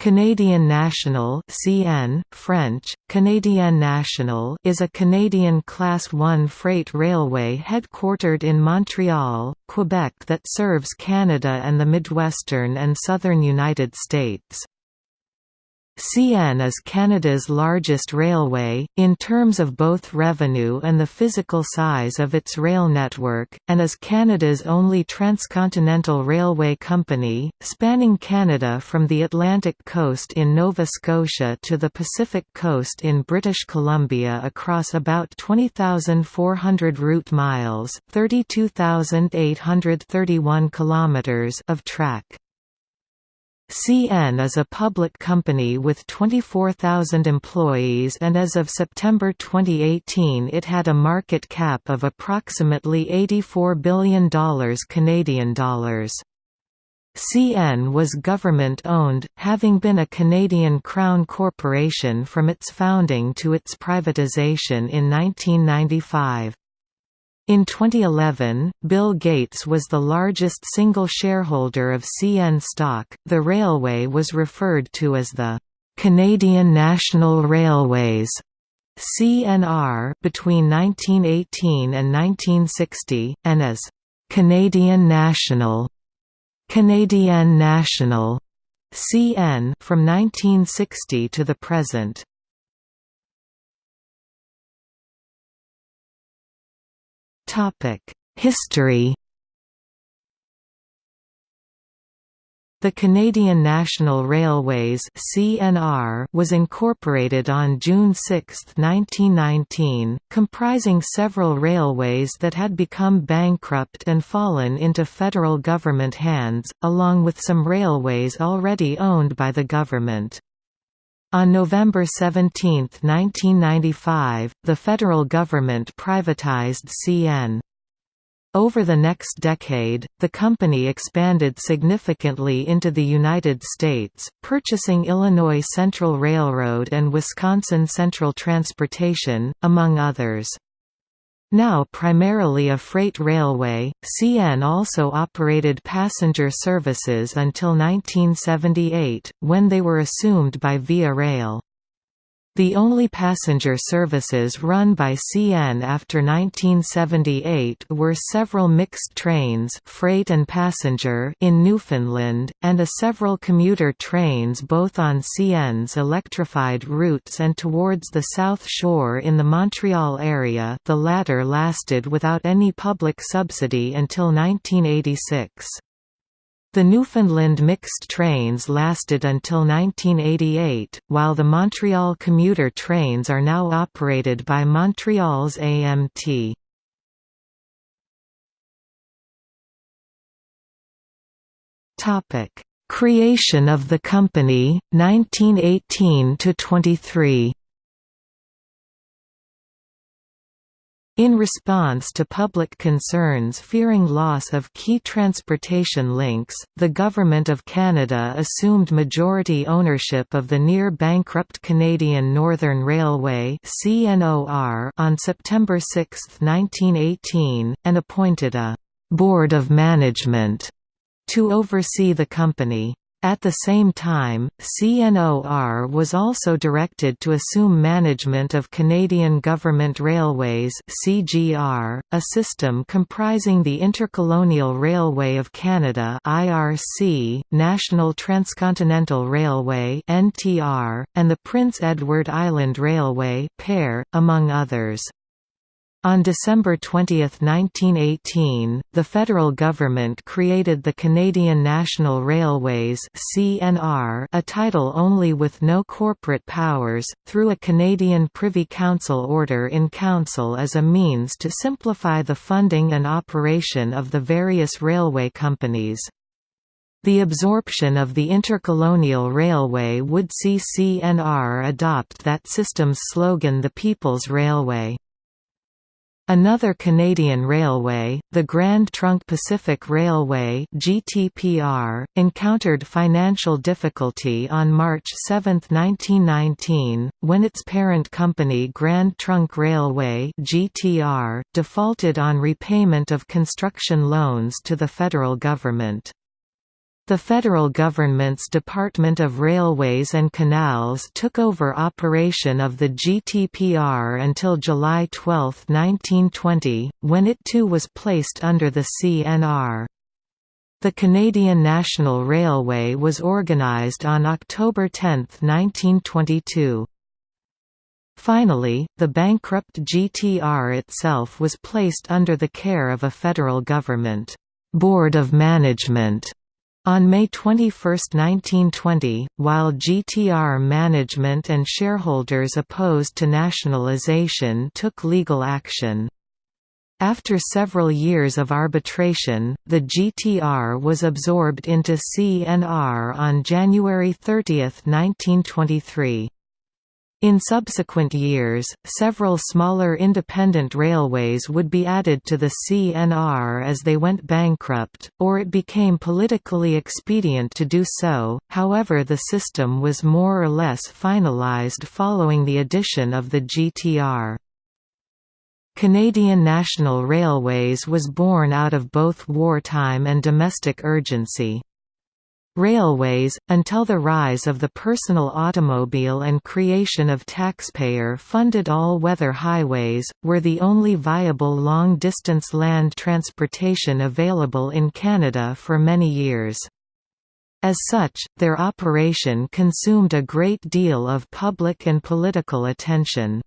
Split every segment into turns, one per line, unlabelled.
Canadian National (CN, French: Canadien National) is a Canadian Class 1 freight railway headquartered in Montreal, Quebec that serves Canada and the Midwestern and southern United States. CN is Canada's largest railway, in terms of both revenue and the physical size of its rail network, and is Canada's only transcontinental railway company, spanning Canada from the Atlantic coast in Nova Scotia to the Pacific coast in British Columbia across about 20,400 route miles 32,831 kilometers of track. CN is a public company with 24,000 employees and as of September 2018 it had a market cap of approximately $84 billion Canadian dollars. CN was government-owned, having been a Canadian Crown corporation from its founding to its privatization in 1995. In 2011, Bill Gates was the largest single shareholder of CN stock. The railway was referred to as the Canadian National Railways CNR between 1918 and 1960, and as Canadian National Canadian National CN from 1960 to the present. History The Canadian National Railways (CNR) was incorporated on June 6, 1919, comprising several railways that had become bankrupt and fallen into federal government hands, along with some railways already owned by the government. On November 17, 1995, the federal government privatized CN. Over the next decade, the company expanded significantly into the United States, purchasing Illinois Central Railroad and Wisconsin Central Transportation, among others. Now primarily a freight railway, CN also operated passenger services until 1978, when they were assumed by Via Rail. The only passenger services run by CN after 1978 were several mixed trains freight and passenger in Newfoundland, and a several commuter trains both on CN's electrified routes and towards the South Shore in the Montreal area the latter lasted without any public subsidy until 1986. The Newfoundland mixed trains lasted until 1988, while the Montreal commuter trains are now operated by Montreal's AMT. Creation of the company, 1918–23 In response to public concerns fearing loss of key transportation links, the Government of Canada assumed majority ownership of the near-bankrupt Canadian Northern Railway on September 6, 1918, and appointed a «Board of Management» to oversee the company. At the same time, CNOR was also directed to assume management of Canadian Government Railways (CGR), a system comprising the Intercolonial Railway of Canada (IRC), National Transcontinental Railway (NTR), and the Prince Edward Island Railway (PER), among others. On December 20, 1918, the federal government created the Canadian National Railways (CNR), a title only with no corporate powers, through a Canadian Privy Council order in council as a means to simplify the funding and operation of the various railway companies. The absorption of the Intercolonial Railway would see CNR adopt that system's slogan The People's Railway. Another Canadian railway, the Grand Trunk Pacific Railway (GTPR), encountered financial difficulty on March 7, 1919, when its parent company Grand Trunk Railway (GTR) defaulted on repayment of construction loans to the federal government. The federal government's Department of Railways and Canals took over operation of the GTPR until July 12, 1920, when it too was placed under the CNR. The Canadian National Railway was organized on October 10, 1922. Finally, the bankrupt GTR itself was placed under the care of a federal government board of management on May 21, 1920, while GTR management and shareholders opposed to nationalization took legal action. After several years of arbitration, the GTR was absorbed into CNR on January 30, 1923. In subsequent years, several smaller independent railways would be added to the CNR as they went bankrupt, or it became politically expedient to do so, however the system was more or less finalized following the addition of the GTR. Canadian National Railways was born out of both wartime and domestic urgency. Railways, until the rise of the personal automobile and creation of taxpayer-funded all-weather highways, were the only viable long-distance land transportation available in Canada for many years. As such, their operation consumed a great deal of public and political attention.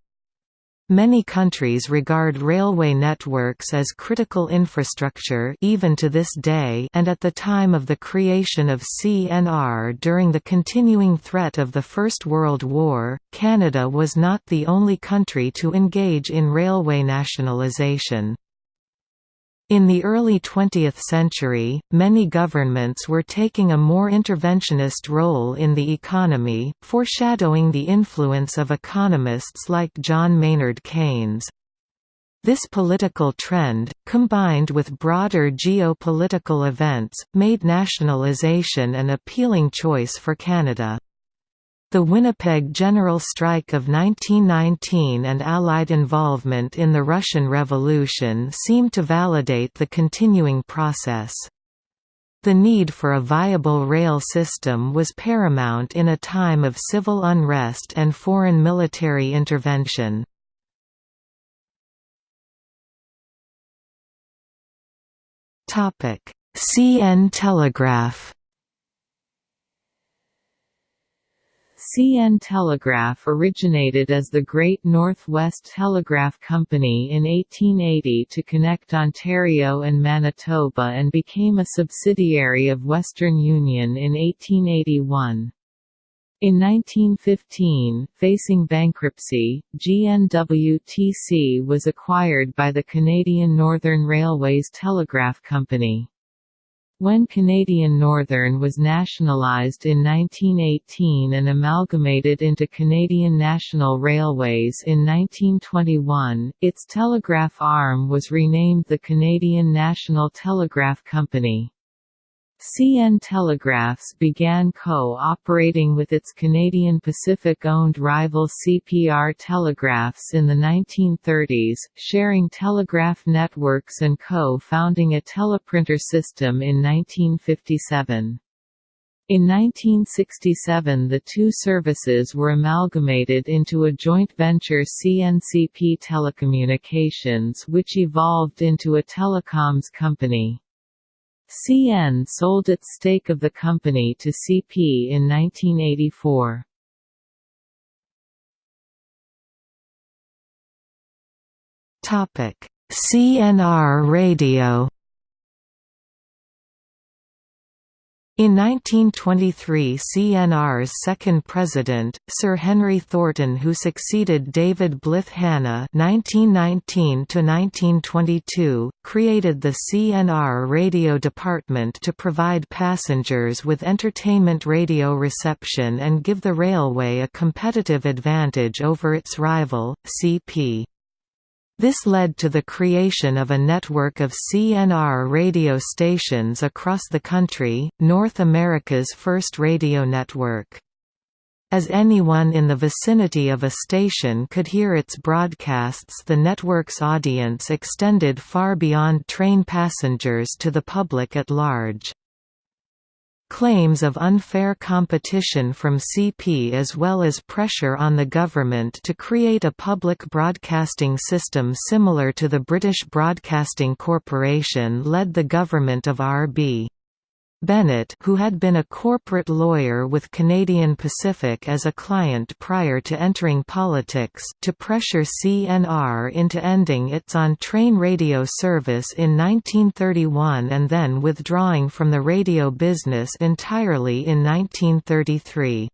Many countries regard railway networks as critical infrastructure even to this day and at the time of the creation of CNR during the continuing threat of the First World War, Canada was not the only country to engage in railway nationalisation. In the early 20th century, many governments were taking a more interventionist role in the economy, foreshadowing the influence of economists like John Maynard Keynes. This political trend, combined with broader geopolitical events, made nationalization an appealing choice for Canada. The Winnipeg General Strike of 1919 and Allied involvement in the Russian Revolution seemed to validate the continuing process. The need for a viable rail system was paramount in a time of civil unrest and foreign military intervention. CN Telegraph
CN Telegraph originated as the Great Northwest Telegraph Company in 1880 to connect Ontario and Manitoba and became a subsidiary of Western Union in 1881. In 1915, facing bankruptcy, GNWTC was acquired by the Canadian Northern Railways Telegraph Company. When Canadian Northern was nationalised in 1918 and amalgamated into Canadian National Railways in 1921, its telegraph arm was renamed the Canadian National Telegraph Company. CN Telegraphs began co-operating with its Canadian Pacific-owned rival CPR Telegraphs in the 1930s, sharing telegraph networks and co-founding a teleprinter system in 1957. In 1967 the two services were amalgamated into a joint venture CNCP Telecommunications which evolved into a telecoms company. CN sold its stake of the company to CP in 1984.
CNR Radio In 1923 CNR's second president, Sir Henry Thornton who succeeded David Blyth Hanna (1919–1922), created the CNR radio department to provide passengers with entertainment radio reception and give the railway a competitive advantage over its rival, CP. This led to the creation of a network of CNR radio stations across the country, North America's first radio network. As anyone in the vicinity of a station could hear its broadcasts the network's audience extended far beyond train passengers to the public at large. Claims of unfair competition from CP as well as pressure on the government to create a public broadcasting system similar to the British Broadcasting Corporation led the government of R.B. Bennett who had been a corporate lawyer with Canadian Pacific as a client prior to entering politics to pressure CNR into ending its on-train radio service in 1931 and then withdrawing from the radio business entirely in 1933.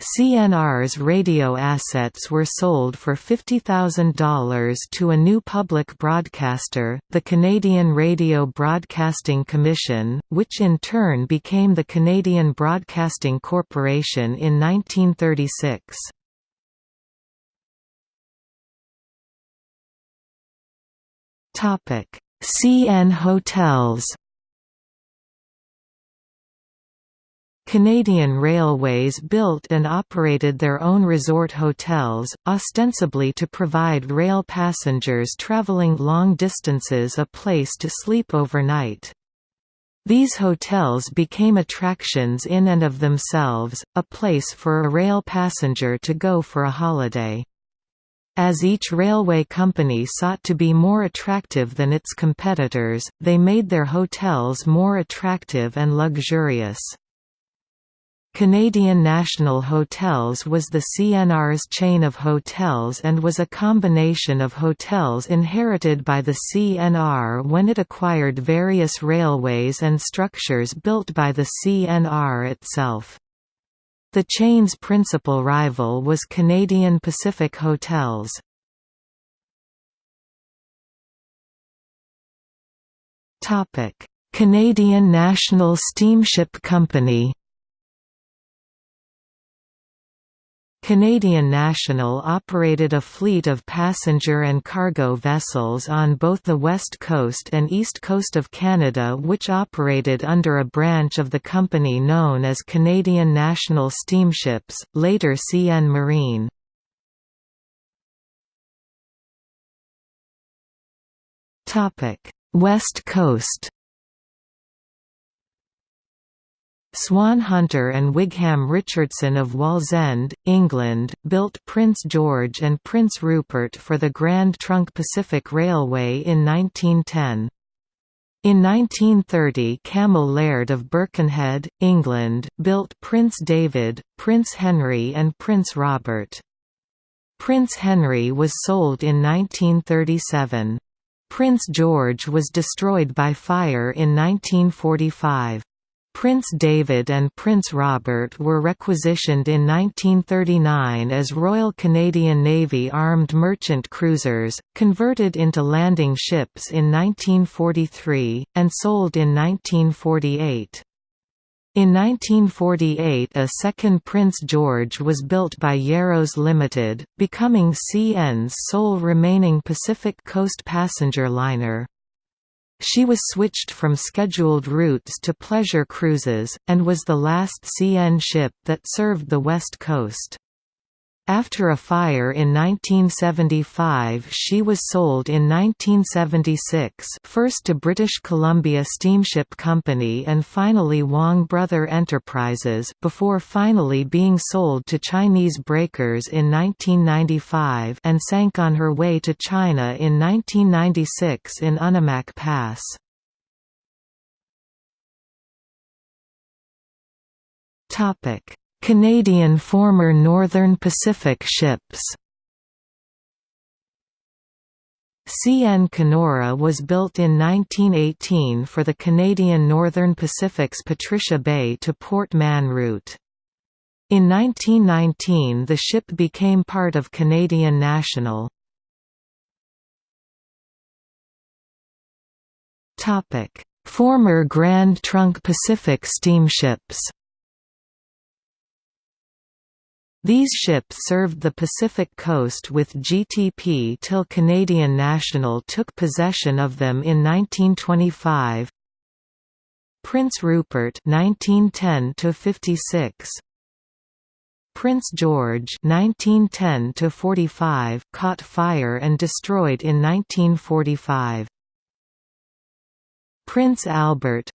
CNR's radio assets were sold for $50,000 to a new public broadcaster, the Canadian Radio Broadcasting Commission, which in turn became the Canadian Broadcasting Corporation in 1936. CN Hotels Canadian Railways built and operated their own resort hotels, ostensibly to provide rail passengers travelling long distances a place to sleep overnight. These hotels became attractions in and of themselves, a place for a rail passenger to go for a holiday. As each railway company sought to be more attractive than its competitors, they made their hotels more attractive and luxurious. Canadian National Hotels was the CNR's chain of hotels and was a combination of hotels inherited by the CNR when it acquired various railways and structures built by the CNR itself. The chain's principal rival was Canadian Pacific Hotels. Canadian National Steamship Company Canadian National operated a fleet of passenger and cargo vessels on both the west coast and east coast of Canada which operated under a branch of the company known as Canadian National Steamships, later CN Marine. West Coast Swan Hunter and Wigham Richardson of Wallsend, England, built Prince George and Prince Rupert for the Grand Trunk Pacific Railway in 1910. In 1930 Cammell Laird of Birkenhead, England, built Prince David, Prince Henry and Prince Robert. Prince Henry was sold in 1937. Prince George was destroyed by fire in 1945. Prince David and Prince Robert were requisitioned in 1939 as Royal Canadian Navy armed merchant cruisers, converted into landing ships in 1943, and sold in 1948. In 1948 a second Prince George was built by Yarrows Limited, becoming CN's sole remaining Pacific Coast passenger liner. She was switched from scheduled routes to pleasure cruises, and was the last CN ship that served the West Coast. After a fire in 1975 she was sold in 1976 first to British Columbia Steamship Company and finally Wang Brother Enterprises before finally being sold to Chinese breakers in 1995 and sank on her way to China in 1996 in Unimak Pass. Canadian former Northern Pacific ships CN Kenora was built in 1918 for the Canadian Northern Pacific's Patricia Bay to Port Mann route. In 1919 the ship became part of Canadian National. Former Grand Trunk Pacific steamships These ships served the Pacific coast with GTP till Canadian National took possession of them in 1925. Prince Rupert 1910 to 56 Prince George 1910 to 45 caught fire and destroyed in 1945 Prince Albert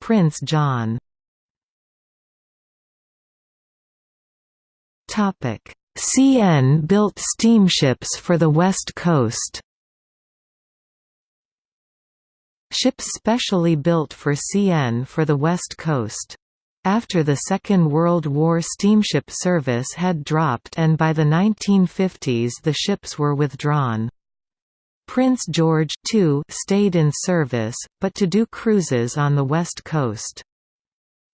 Prince John CN built steamships for the West Coast Ships specially built for CN for the West Coast. After the Second World War steamship service had dropped and by the 1950s the ships were withdrawn. Prince George too stayed in service, but to do cruises on the west coast.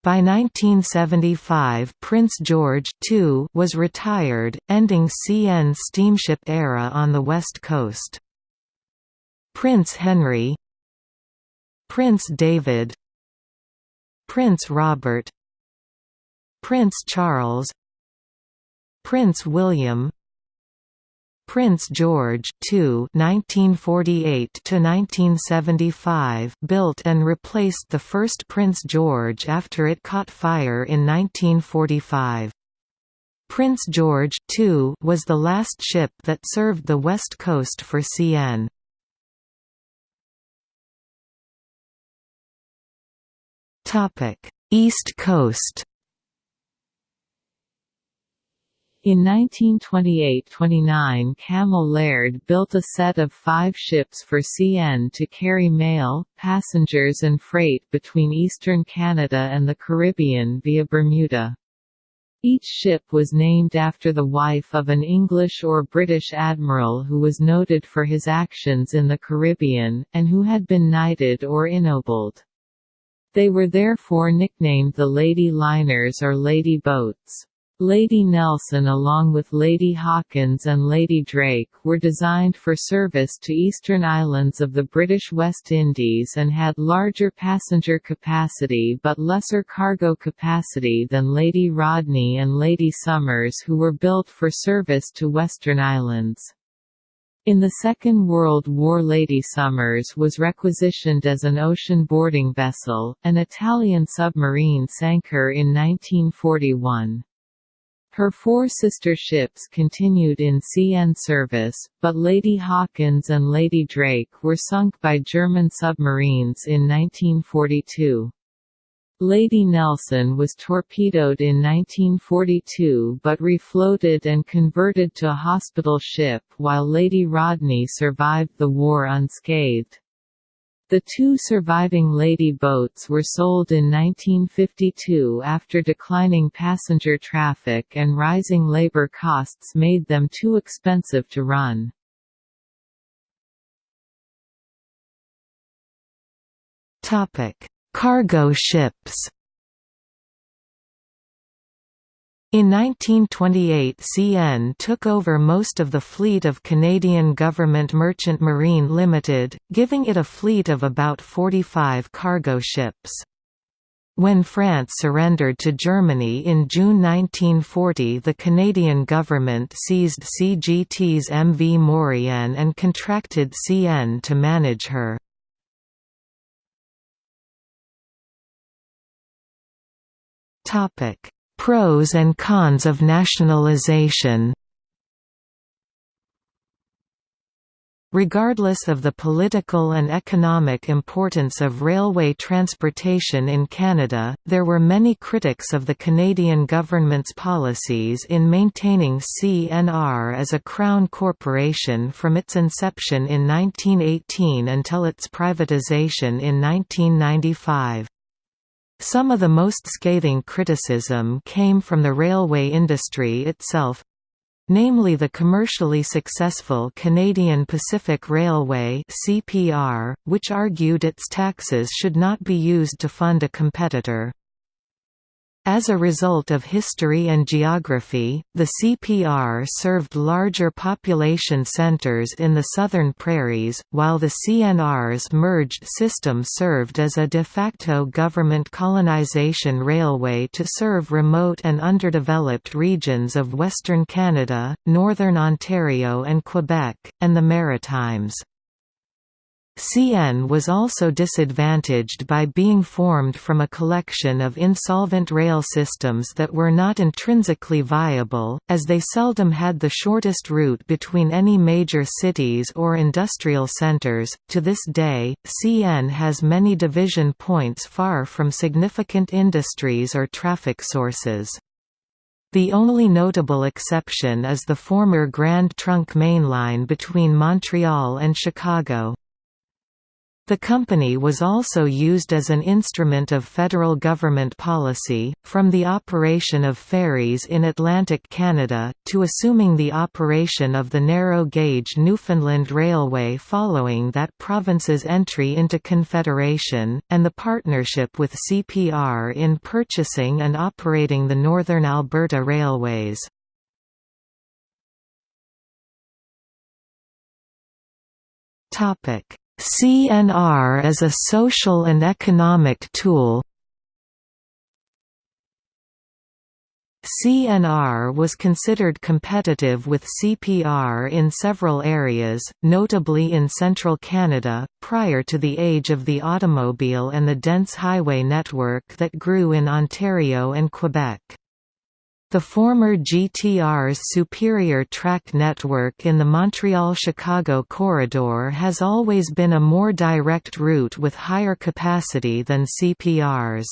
By 1975 Prince George too was retired, ending CN steamship era on the west coast. Prince Henry Prince David Prince Robert Prince Charles Prince William Prince George II (1948–1975) built and replaced the first Prince George after it caught fire in 1945. Prince George II was the last ship that served the west coast for CN. Topic: East Coast
In 1928–29 Cammell Laird built a set of five ships for CN to carry mail, passengers and freight between eastern Canada and the Caribbean via Bermuda. Each ship was named after the wife of an English or British admiral who was noted for his actions in the Caribbean, and who had been knighted or ennobled. They were therefore nicknamed the Lady Liners or Lady Boats. Lady Nelson along with Lady Hawkins and Lady Drake were designed for service to eastern islands of the British West Indies and had larger passenger capacity but lesser cargo capacity than Lady Rodney and Lady Somers who were built for service to western islands. In the Second World War Lady Somers was requisitioned as an ocean boarding vessel, an Italian submarine sank her in 1941. Her four sister ships continued in CN service, but Lady Hawkins and Lady Drake were sunk by German submarines in 1942. Lady Nelson was torpedoed in 1942 but refloated and converted to a hospital ship while Lady Rodney survived the war unscathed. The two surviving Lady boats were sold in 1952 after declining passenger traffic and rising labor costs made them too expensive to run.
Cargo ships In 1928 CN took over most of the fleet of Canadian Government Merchant Marine Limited, giving it a fleet of about 45 cargo ships. When France surrendered to Germany in June 1940 the Canadian government seized CGT's MV Maurienne and contracted CN to manage her. Topic Pros and cons of nationalization Regardless of the political and economic importance of railway transportation in Canada, there were many critics of the Canadian government's policies in maintaining CNR as a Crown corporation from its inception in 1918 until its privatization in 1995. Some of the most scathing criticism came from the railway industry itself namely the commercially successful Canadian Pacific Railway (CPR), which argued its taxes should not be used to fund a competitor. As a result of history and geography, the CPR served larger population centers in the southern prairies, while the CNR's merged system served as a de facto government colonization railway to serve remote and underdeveloped regions of Western Canada, Northern Ontario and Quebec, and the Maritimes. CN was also disadvantaged by being formed from a collection of insolvent rail systems that were not intrinsically viable, as they seldom had the shortest route between any major cities or industrial centers. To this day, CN has many division points far from significant industries or traffic sources. The only notable exception is the former Grand Trunk mainline between Montreal and Chicago. The company was also used as an instrument of federal government policy, from the operation of ferries in Atlantic Canada, to assuming the operation of the narrow-gauge Newfoundland Railway following that province's entry into Confederation, and the partnership with CPR in purchasing and operating the Northern Alberta Railways. Topic CNR as a social and economic tool CNR was considered competitive with CPR in several areas, notably in central Canada, prior to the age of the automobile and the dense highway network that grew in Ontario and Quebec. The former GTR's superior track network in the Montreal–Chicago corridor has always been a more direct route with higher capacity than CPR's.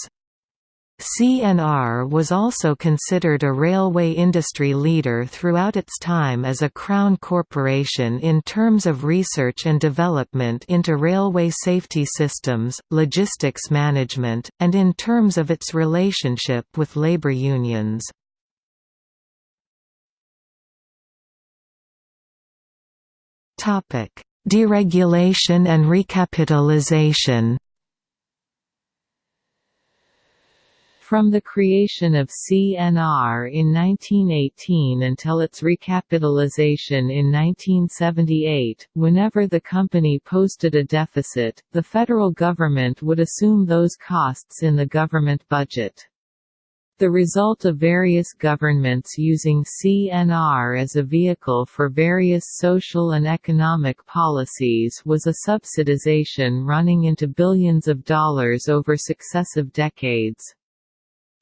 CNR was also considered a railway industry leader throughout its time as a Crown corporation in terms of research and development into railway safety systems, logistics management, and in terms of its relationship with labor unions. Topic: Deregulation and recapitalization.
From the creation of CNR in 1918 until its recapitalization in 1978, whenever the company posted a deficit, the federal government would assume those costs in the government budget. The result of various governments using CNR as a vehicle for various social and economic policies was a subsidization running into billions of dollars over successive decades.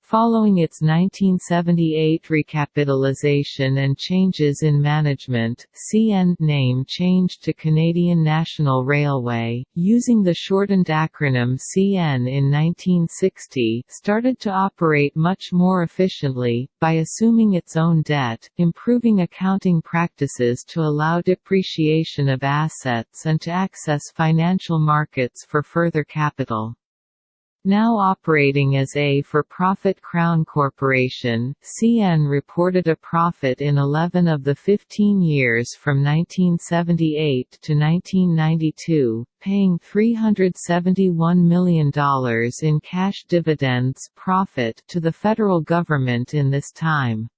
Following its 1978 recapitalization and changes in management, CN name changed to Canadian National Railway, using the shortened acronym CN in 1960 started to operate much more efficiently, by assuming its own debt, improving accounting practices to allow depreciation of assets and to access financial markets for further capital. Now operating as a for-profit Crown Corporation, CN reported a profit in 11 of the 15 years from 1978 to 1992, paying $371 million in cash dividends profit to the federal government in this time.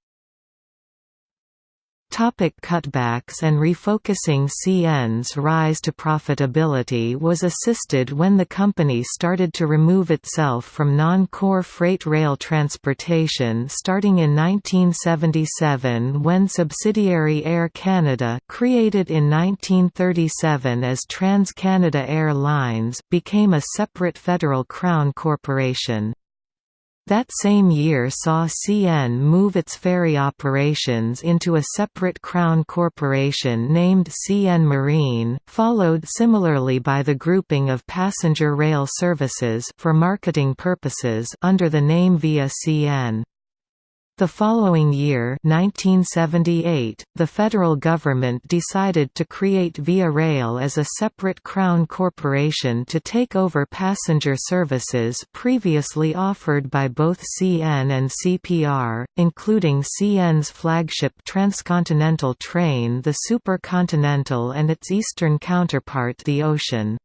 Topic cutbacks and refocusing CN's rise to profitability was assisted when the company started to remove itself from non-core freight rail transportation starting in 1977 when subsidiary Air Canada created in 1937 as TransCanada Air Lines became a separate federal Crown corporation. That same year saw CN move its ferry operations into a separate Crown corporation named CN Marine, followed similarly by the grouping of passenger rail services for marketing purposes under the name Via CN. The following year 1978, the federal government decided to create Via Rail as a separate Crown corporation to take over passenger services previously offered by both CN and CPR, including CN's flagship transcontinental train the Supercontinental and its eastern counterpart the Ocean.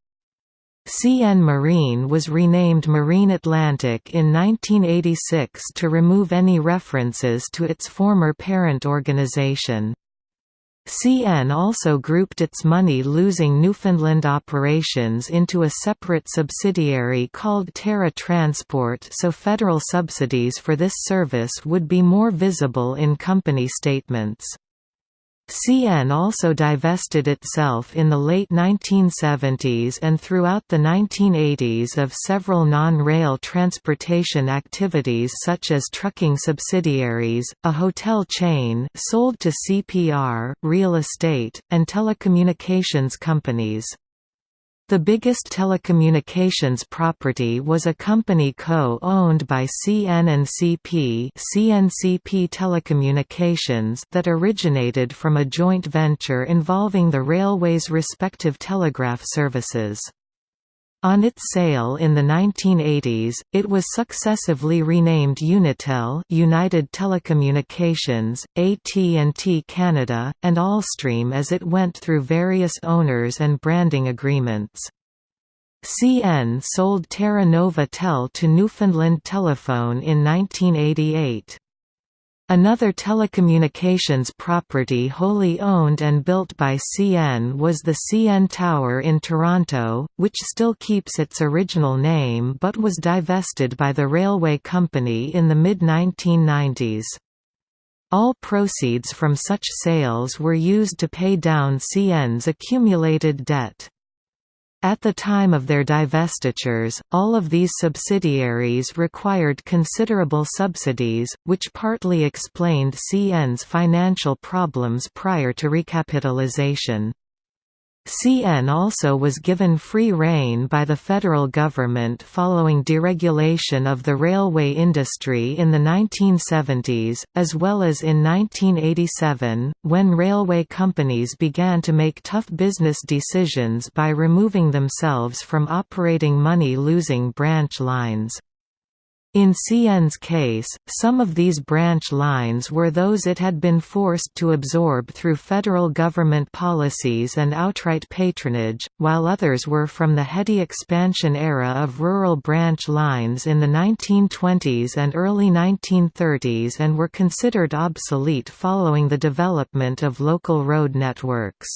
CN Marine was renamed Marine Atlantic in 1986 to remove any references to its former parent organization. CN also grouped its money-losing Newfoundland operations into a separate subsidiary called Terra Transport so federal subsidies for this service would be more visible in company statements. CN also divested itself in the late 1970s and throughout the 1980s of several non-rail transportation activities such as trucking subsidiaries, a hotel chain sold to CPR, real estate, and telecommunications companies. The biggest telecommunications property was a company co-owned by CN&CP CNCP Telecommunications that originated from a joint venture involving the railway's respective telegraph services. On its sale in the 1980s, it was successively renamed Unitel United Telecommunications, AT&T Canada, and Allstream as it went through various owners and branding agreements. CN sold Terra Nova Tel to Newfoundland Telephone in 1988. Another telecommunications property wholly owned and built by CN was the CN Tower in Toronto, which still keeps its original name but was divested by the railway company in the mid-1990s. All proceeds from such sales were used to pay down CN's accumulated debt. At the time of their divestitures, all of these subsidiaries required considerable subsidies, which partly explained CN's financial problems prior to recapitalization. CN also was given free rein by the federal government following deregulation of the railway industry in the 1970s, as well as in 1987, when railway companies began to make tough business decisions by removing themselves from operating money-losing branch lines. In CN's case, some of these branch lines were those it had been forced to absorb through federal government policies and outright patronage, while others were from the heady expansion era of rural branch lines in the 1920s and early 1930s and were considered obsolete following the development of local road networks.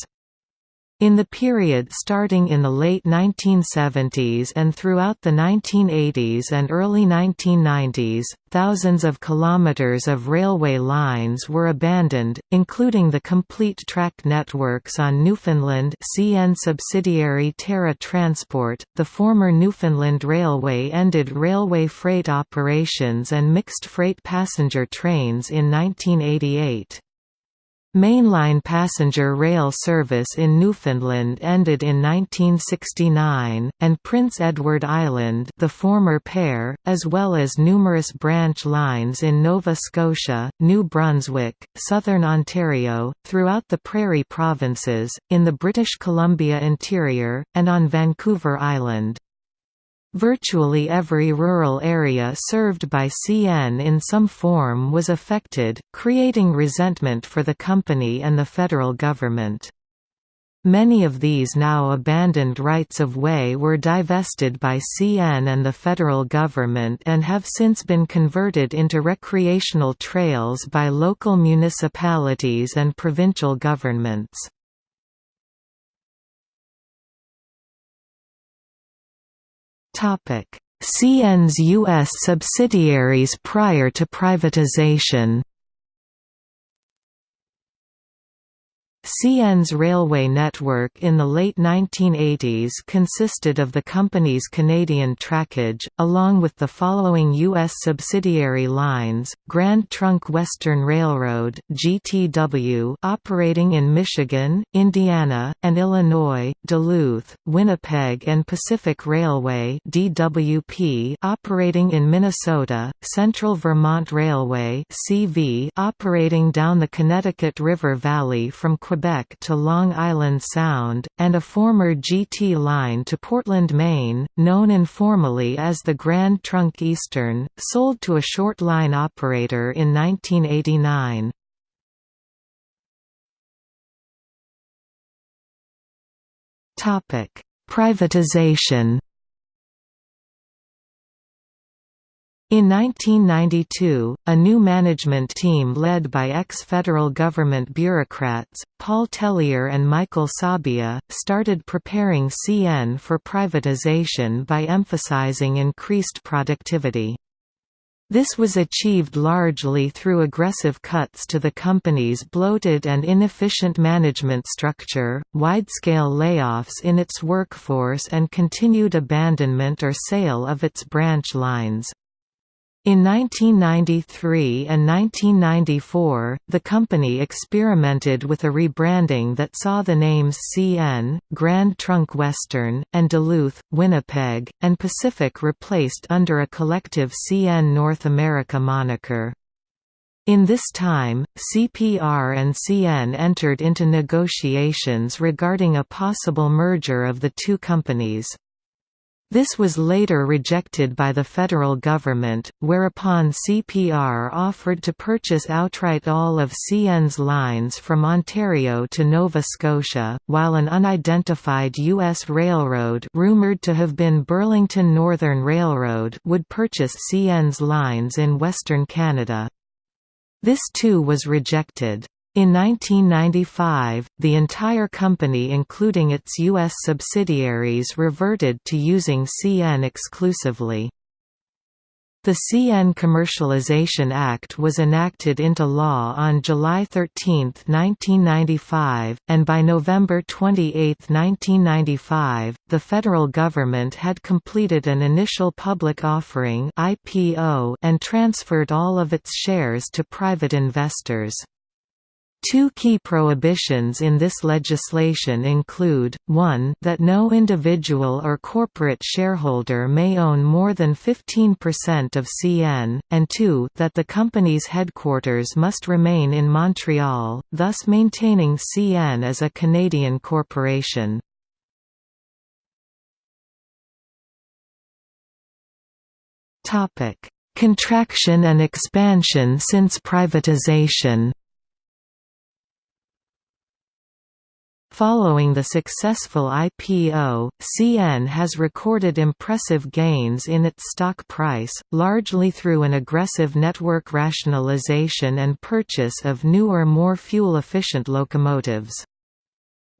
In the period starting in the late 1970s and throughout the 1980s and early 1990s, thousands of kilometers of railway lines were abandoned, including the complete track networks on Newfoundland CN subsidiary Terra Transport. The former Newfoundland Railway ended railway freight operations and mixed freight passenger trains in 1988. Mainline passenger rail service in Newfoundland ended in 1969, and Prince Edward Island the former pair, as well as numerous branch lines in Nova Scotia, New Brunswick, southern Ontario, throughout the Prairie provinces, in the British Columbia interior, and on Vancouver Island. Virtually every rural area served by CN in some form was affected, creating resentment for the company and the federal government. Many of these now abandoned rights-of-way were divested by CN and the federal government and have since been converted into recreational trails by local municipalities and provincial governments. CN's U.S. subsidiaries prior to privatization CN's railway network in the late 1980s consisted of the company's Canadian trackage, along with the following U.S. subsidiary lines, Grand Trunk Western Railroad GTW operating in Michigan, Indiana, and Illinois, Duluth, Winnipeg and Pacific Railway DWP operating in Minnesota, Central Vermont Railway CV operating down the Connecticut River Valley from Quebec to Long Island Sound, and a former GT line to Portland, Maine, known informally as the Grand Trunk Eastern, sold to a short line operator in 1989. Privatization In 1992, a new management team led by ex-federal government bureaucrats, Paul Tellier and Michael Sabia, started preparing CN for privatization by emphasizing increased productivity. This was achieved largely through aggressive cuts to the company's bloated and inefficient management structure, wide-scale layoffs in its workforce and continued abandonment or sale of its branch lines. In 1993 and 1994, the company experimented with a rebranding that saw the names CN, Grand Trunk Western, and Duluth, Winnipeg, and Pacific replaced under a collective CN North America moniker. In this time, CPR and CN entered into negotiations regarding a possible merger of the two companies. This was later rejected by the federal government, whereupon CPR offered to purchase outright all of CN's lines from Ontario to Nova Scotia, while an unidentified U.S. railroad rumoured to have been Burlington Northern Railroad would purchase CN's lines in Western Canada. This too was rejected. In 1995, the entire company including its U.S. subsidiaries reverted to using CN exclusively. The CN Commercialization Act was enacted into law on July 13, 1995, and by November 28, 1995, the federal government had completed an initial public offering and transferred all of its shares to private investors. Two key prohibitions in this legislation include, 1 that no individual or corporate shareholder may own more than 15% of CN, and 2 that the company's headquarters must remain in Montreal, thus maintaining CN as a Canadian corporation. Contraction and expansion since privatization Following the successful IPO, CN has recorded impressive gains in its stock price, largely through an aggressive network rationalization and purchase of newer more fuel-efficient locomotives.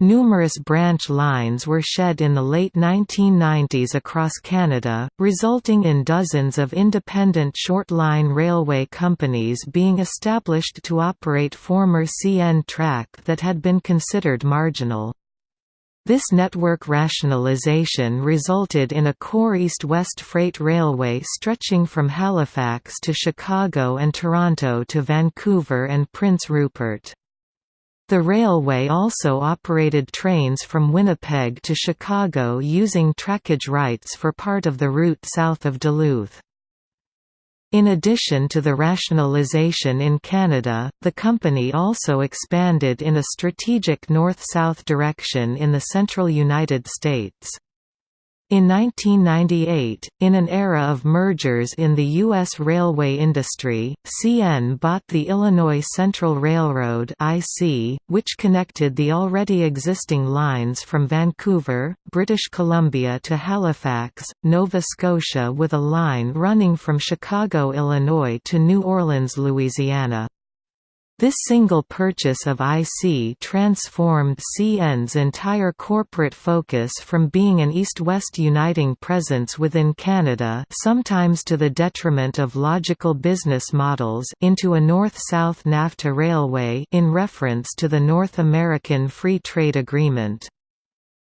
Numerous branch lines were shed in the late 1990s across Canada, resulting in dozens of independent short-line railway companies being established to operate former CN track that had been considered marginal. This network rationalization resulted in a core east-west freight railway stretching from Halifax to Chicago and Toronto to Vancouver and Prince Rupert. The railway also operated trains from Winnipeg to Chicago using trackage rights for part of the route south of Duluth. In addition to the rationalization in Canada, the company also expanded in a strategic north-south direction in the central United States. In 1998, in an era of mergers in the U.S. railway industry, CN bought the Illinois Central Railroad which connected the already existing lines from Vancouver, British Columbia to Halifax, Nova Scotia with a line running from Chicago, Illinois to New Orleans, Louisiana. This single purchase of IC transformed CN's entire corporate focus from being an east-west uniting presence within Canada sometimes to the detriment of logical business models into a north-south NAFTA railway in reference to the North American Free Trade Agreement.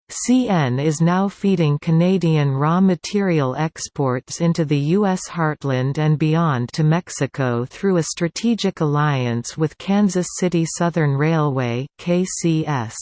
CN is now feeding Canadian raw material exports into the U.S. heartland and beyond to Mexico through a strategic alliance with Kansas City Southern Railway KCS.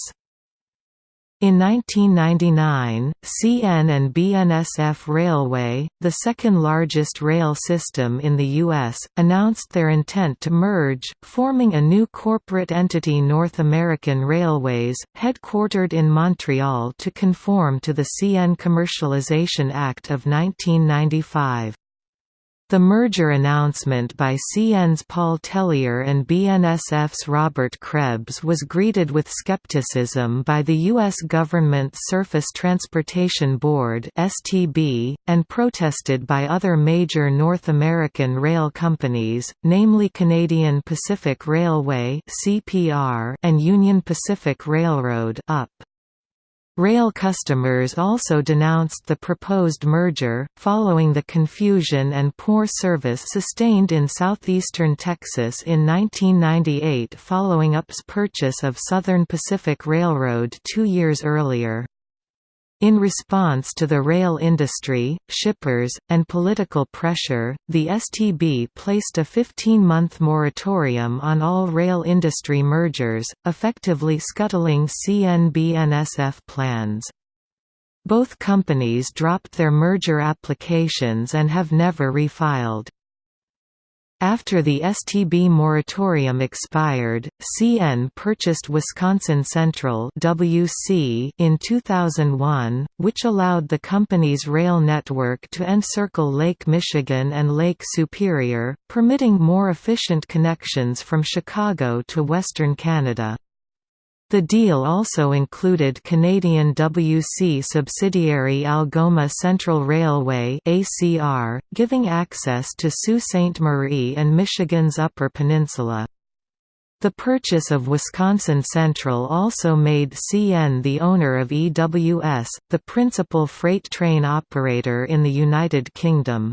In 1999, CN and BNSF Railway, the second largest rail system in the U.S., announced their intent to merge, forming a new corporate entity North American Railways, headquartered in Montreal to conform to the CN Commercialization Act of 1995. The merger announcement by CN's Paul Tellier and BNSF's Robert Krebs was greeted with skepticism by the U.S. government's Surface Transportation Board and protested by other major North American rail companies, namely Canadian Pacific Railway and Union Pacific Railroad UP. Rail customers also denounced the proposed merger, following the confusion and poor service sustained in southeastern Texas in 1998 following UP's purchase of Southern Pacific Railroad two years earlier. In response to the rail industry, shippers, and political pressure, the STB placed a 15-month moratorium on all rail industry mergers, effectively scuttling CN-BNSF plans. Both companies dropped their merger applications and have never refiled. After the STB moratorium expired, CN purchased Wisconsin Central (WC) in 2001, which allowed the company's rail network to encircle Lake Michigan and Lake Superior, permitting more efficient connections from Chicago to western Canada. The deal also included Canadian WC subsidiary Algoma Central Railway ACR, giving access to Sault Ste. Marie and Michigan's Upper Peninsula. The purchase of Wisconsin Central also made CN the owner of EWS, the principal freight train operator in the United Kingdom.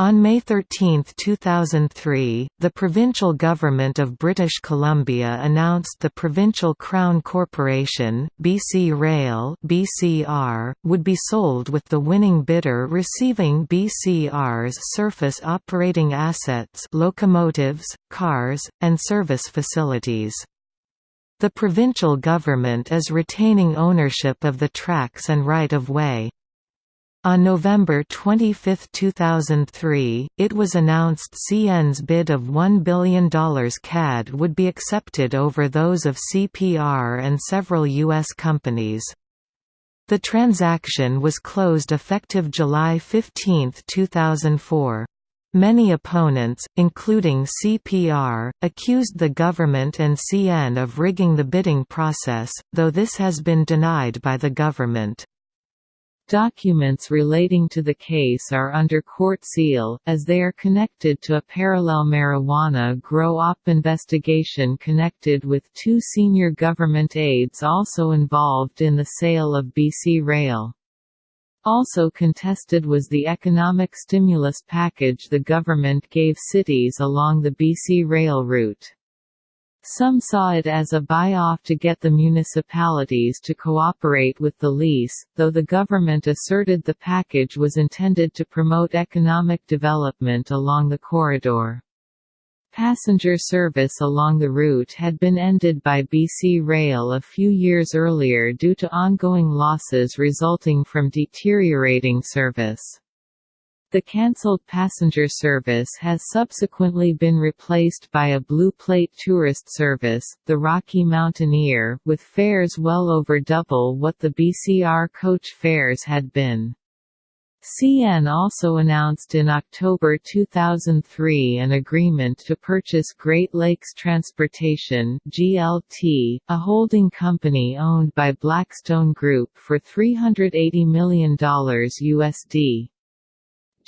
On May 13, 2003, the provincial government of British Columbia announced the Provincial Crown Corporation, BC Rail (BCR), would be sold with the winning bidder receiving BCR's surface operating assets, locomotives, cars, and service facilities. The provincial government is retaining ownership of the tracks and right-of-way. On November 25, 2003, it was announced CN's bid of $1 billion CAD would be accepted over those of CPR and several U.S. companies. The transaction was closed effective July 15, 2004. Many opponents, including CPR, accused the government and CN of rigging the bidding process, though this has been denied by the government.
Documents relating to the case are under court seal, as they are connected to a parallel marijuana grow-op investigation connected with two senior government aides also involved in the sale of BC Rail. Also contested was the economic stimulus package the government gave cities along the BC Rail route. Some saw it as a buy-off to get the municipalities to cooperate with the lease, though the government asserted the package was intended to promote economic development along the corridor. Passenger service along the route had been ended by BC Rail a few years earlier due to ongoing losses resulting from deteriorating service. The cancelled passenger service has subsequently been replaced by a Blue Plate tourist service, the Rocky Mountaineer, with fares well over double what the BCR coach fares had been. CN also announced in October 2003 an agreement to purchase Great Lakes Transportation (GLT), a holding company owned by Blackstone Group for $380 million USD.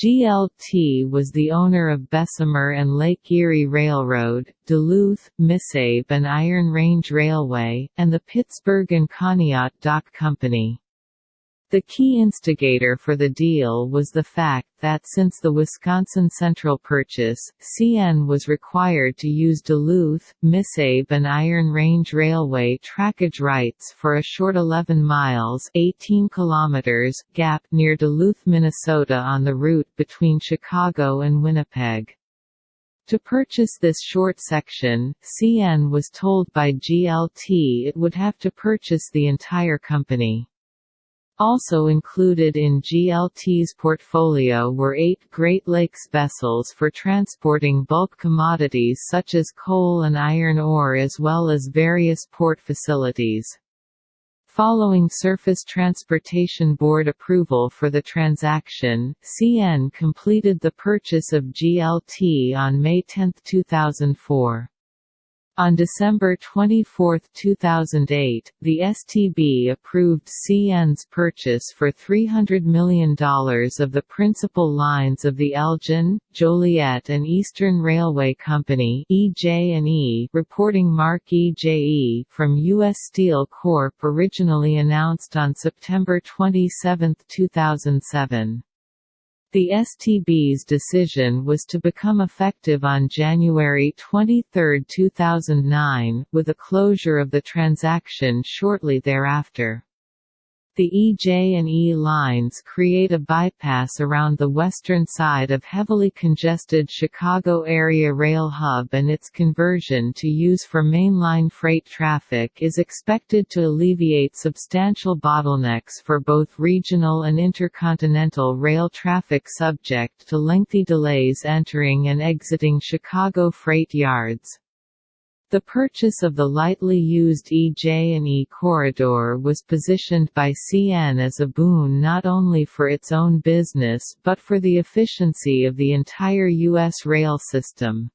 GLT was the owner of Bessemer and Lake Erie Railroad, Duluth, Missabe and Iron Range Railway, and the Pittsburgh and Conneaut Dock Company. The key instigator for the deal was the fact that since the Wisconsin Central purchase, CN was required to use Duluth, Missabe and Iron Range Railway trackage rights for a short 11 miles 18 kilometers gap near Duluth, Minnesota on the route between Chicago and Winnipeg. To purchase this short section, CN was told by GLT it would have to purchase the entire company. Also included in GLT's portfolio were eight Great Lakes vessels for transporting bulk commodities such as coal and iron ore as well as various port facilities. Following Surface Transportation Board approval for the transaction, CN completed the purchase of GLT on May 10, 2004. On December 24, 2008, the STB approved CN's purchase for $300 million of the principal lines of the Elgin, Joliet and Eastern Railway Company EJ&E, reporting Mark EJE from U.S. Steel Corp. originally announced on September 27, 2007. The STB's decision was to become effective on January 23, 2009, with a closure of the transaction shortly thereafter. The EJ&E lines create a bypass around the western side of heavily congested Chicago area rail hub and its conversion to use for mainline freight traffic is expected to alleviate substantial bottlenecks for both regional and intercontinental rail traffic subject to lengthy delays entering and exiting Chicago freight yards. The purchase of the lightly used EJ&E corridor was positioned by CN as a boon not only for its own business but for the efficiency of the entire U.S. rail system.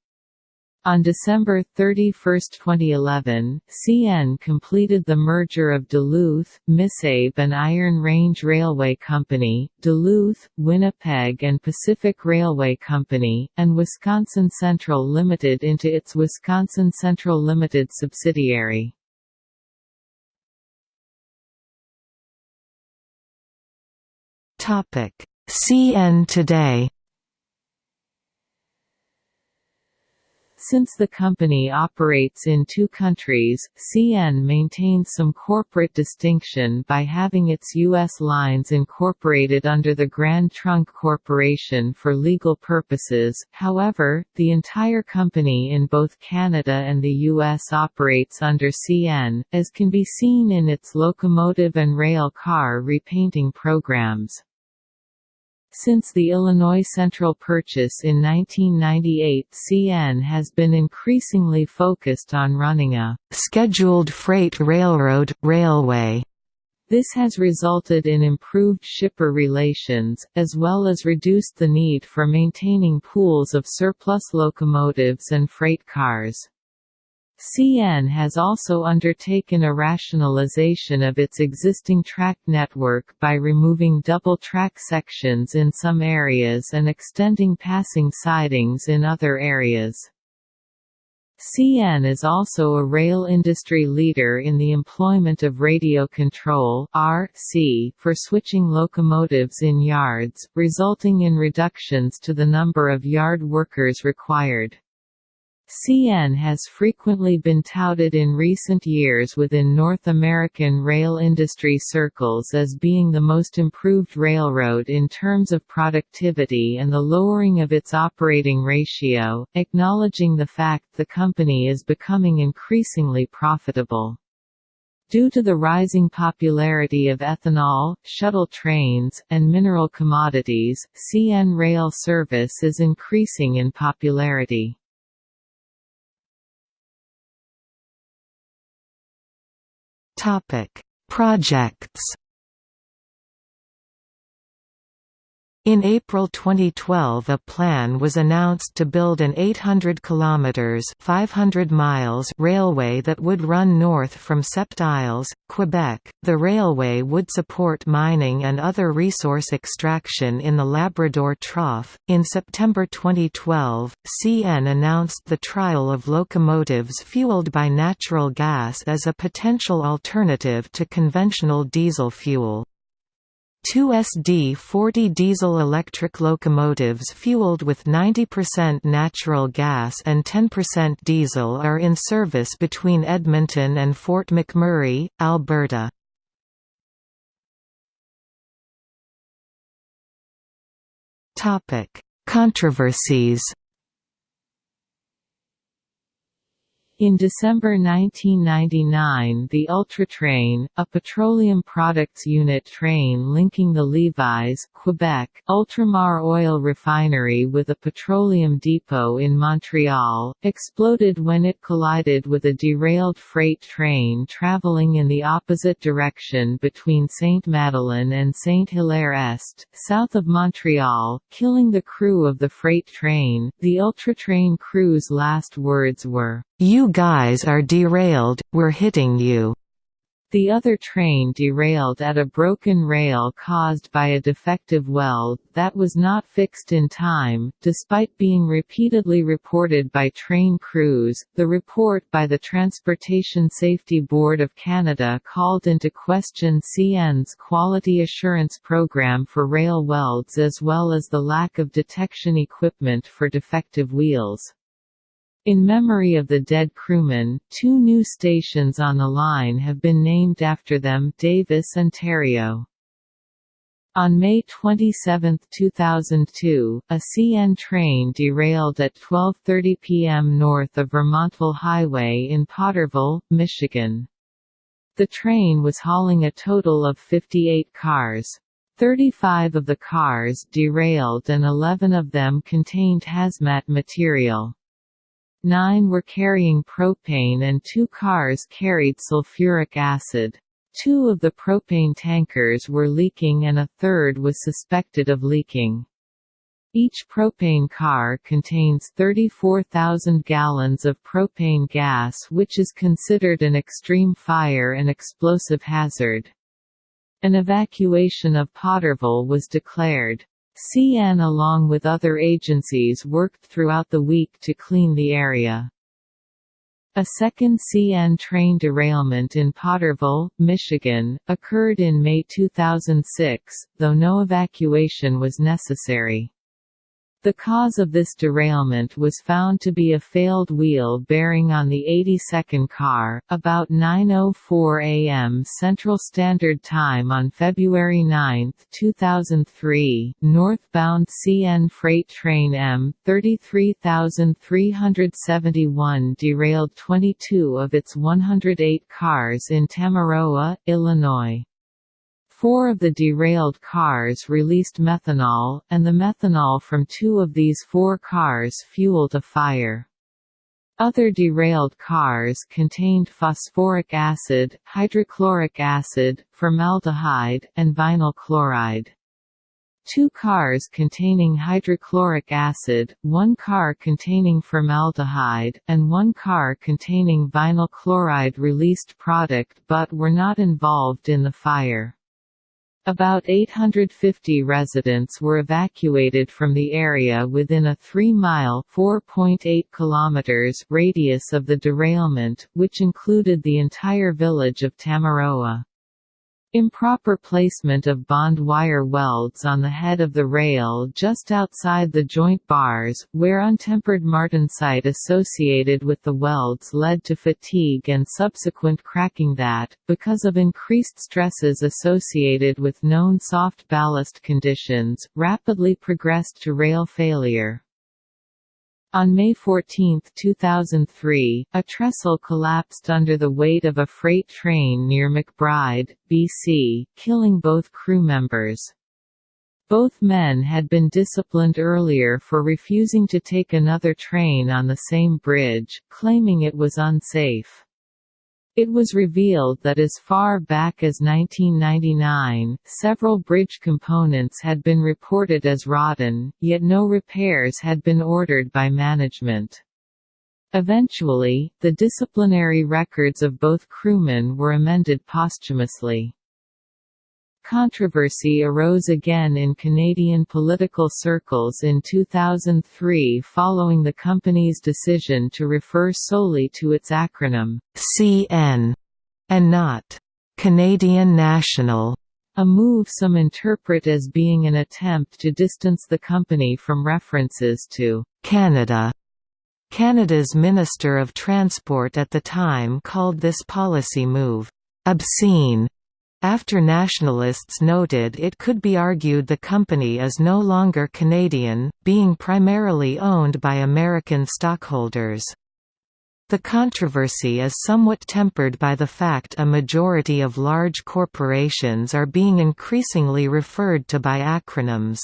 On December 31, 2011, CN completed the merger of Duluth, Missabe and Iron Range Railway Company, Duluth, Winnipeg and Pacific Railway Company, and Wisconsin Central Limited into its Wisconsin Central Limited subsidiary.
CN today
Since the company operates in two countries, CN maintains some corporate distinction by having its U.S. lines incorporated under the Grand Trunk Corporation for legal purposes, however, the entire company in both Canada and the U.S. operates under CN, as can be seen in its locomotive and rail car repainting programs. Since the Illinois Central purchase in 1998 CN has been increasingly focused on running a «scheduled freight railroad, railway». This has resulted in improved shipper relations, as well as reduced the need for maintaining pools of surplus locomotives and freight cars. CN has also undertaken a rationalization of its existing track network by removing double-track sections in some areas and extending passing sidings in other areas. CN is also a rail industry leader in the employment of radio control RC for switching locomotives in yards, resulting in reductions to the number of yard workers required. CN has frequently been touted in recent years within North American rail industry circles as being the most improved railroad in terms of productivity and the lowering of its operating ratio, acknowledging the fact the company is becoming increasingly profitable. Due to the rising popularity of ethanol, shuttle trains, and mineral commodities, CN rail service is increasing in popularity.
Topic: Projects In April 2012 a plan was announced to build an 800 kilometers 500 miles railway that would run north from Sept Isles, Quebec. The railway would support mining and other resource extraction in the Labrador Trough. In September 2012, CN announced the trial of locomotives fueled by natural gas as a potential alternative to conventional diesel fuel. Two SD-40 diesel-electric locomotives fueled with 90% natural gas and 10% diesel are in service between Edmonton and Fort McMurray, Alberta. Controversies
In December 1999 the Ultratrain, a petroleum products unit train linking the Lévis Quebec, Ultramar oil refinery with a petroleum depot in Montreal, exploded when it collided with a derailed freight train traveling in the opposite direction between Sainte-Madeleine and Saint-Hilaire-Est, south of Montreal, killing the crew of the freight train. The Ultratrain crew's last words were,
"'You guys are derailed, we're hitting you'
The other train derailed at a broken rail caused by a defective weld that was not fixed in time, despite being repeatedly reported by train crews. The report by the Transportation Safety Board of Canada called into question CN's quality assurance program for rail welds as well as the lack of detection equipment for defective wheels. In memory of the dead crewmen, two new stations on the line have been named after them Davis, and Ontario. On May 27, 2002, a CN train derailed at 12.30 p.m. north of Vermontville Highway in Potterville, Michigan. The train was hauling a total of 58 cars. 35 of the cars derailed and 11 of them contained hazmat material. Nine were carrying propane and two cars carried sulfuric acid. Two of the propane tankers were leaking and a third was suspected of leaking. Each propane car contains 34,000 gallons of propane gas which is considered an extreme fire and explosive hazard. An evacuation of Potterville was declared. CN along with other agencies worked throughout the week to clean the area. A second CN train derailment in Potterville, Michigan, occurred in May 2006, though no evacuation was necessary. The cause of this derailment was found to be a failed wheel bearing on the 82nd car. About 9:04 a.m. Central Standard Time on February 9, 2003, northbound CN freight train M 33371 derailed 22 of its 108 cars in Tamaroa, Illinois. Four of the derailed cars released methanol, and the methanol from two of these four cars fueled a fire. Other derailed cars contained phosphoric acid, hydrochloric acid, formaldehyde, and vinyl chloride. Two cars containing hydrochloric acid, one car containing formaldehyde, and one car containing vinyl chloride released product but were not involved in the fire. About 850 residents were evacuated from the area within a 3-mile radius of the derailment, which included the entire village of Tamaroa. Improper placement of bond wire welds on the head of the rail just outside the joint bars, where untempered martensite associated with the welds led to fatigue and subsequent cracking that, because of increased stresses associated with known soft ballast conditions, rapidly progressed to rail failure. On May 14, 2003, a trestle collapsed under the weight of a freight train near McBride, BC, killing both crew members. Both men had been disciplined earlier for refusing to take another train on the same bridge, claiming it was unsafe. It was revealed that as far back as 1999, several bridge components had been reported as rotten, yet no repairs had been ordered by management. Eventually, the disciplinary records of both crewmen were amended posthumously. Controversy arose again in Canadian political circles in 2003 following the company's decision to refer solely to its acronym,
CN, and not Canadian National,
a move some interpret as being an attempt to distance the company from references to
Canada. Canada's Minister of Transport at the time called this policy move, obscene after nationalists noted it could be argued the company is no longer Canadian, being primarily owned by American stockholders. The controversy is somewhat tempered by the fact a majority of large corporations are being increasingly referred to by acronyms.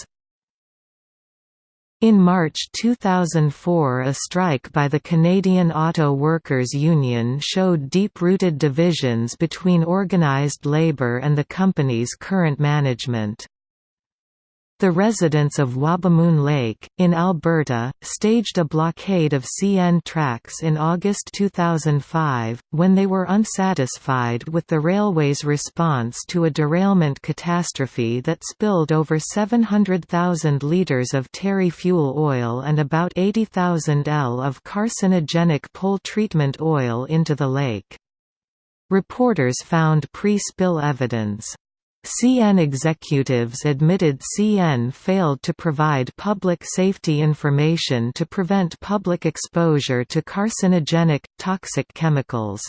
In March 2004 a strike by the Canadian Auto Workers Union showed deep-rooted divisions between organised labour and the company's current management. The residents of Wabamun Lake, in Alberta, staged a blockade of CN tracks in August 2005, when they were unsatisfied with the railway's response to a derailment catastrophe that spilled over 700,000 litres of terry fuel oil and about 80,000 L of carcinogenic pole treatment oil into the lake. Reporters found pre-spill evidence. CN executives admitted CN failed to provide public safety information to prevent public exposure to carcinogenic, toxic chemicals.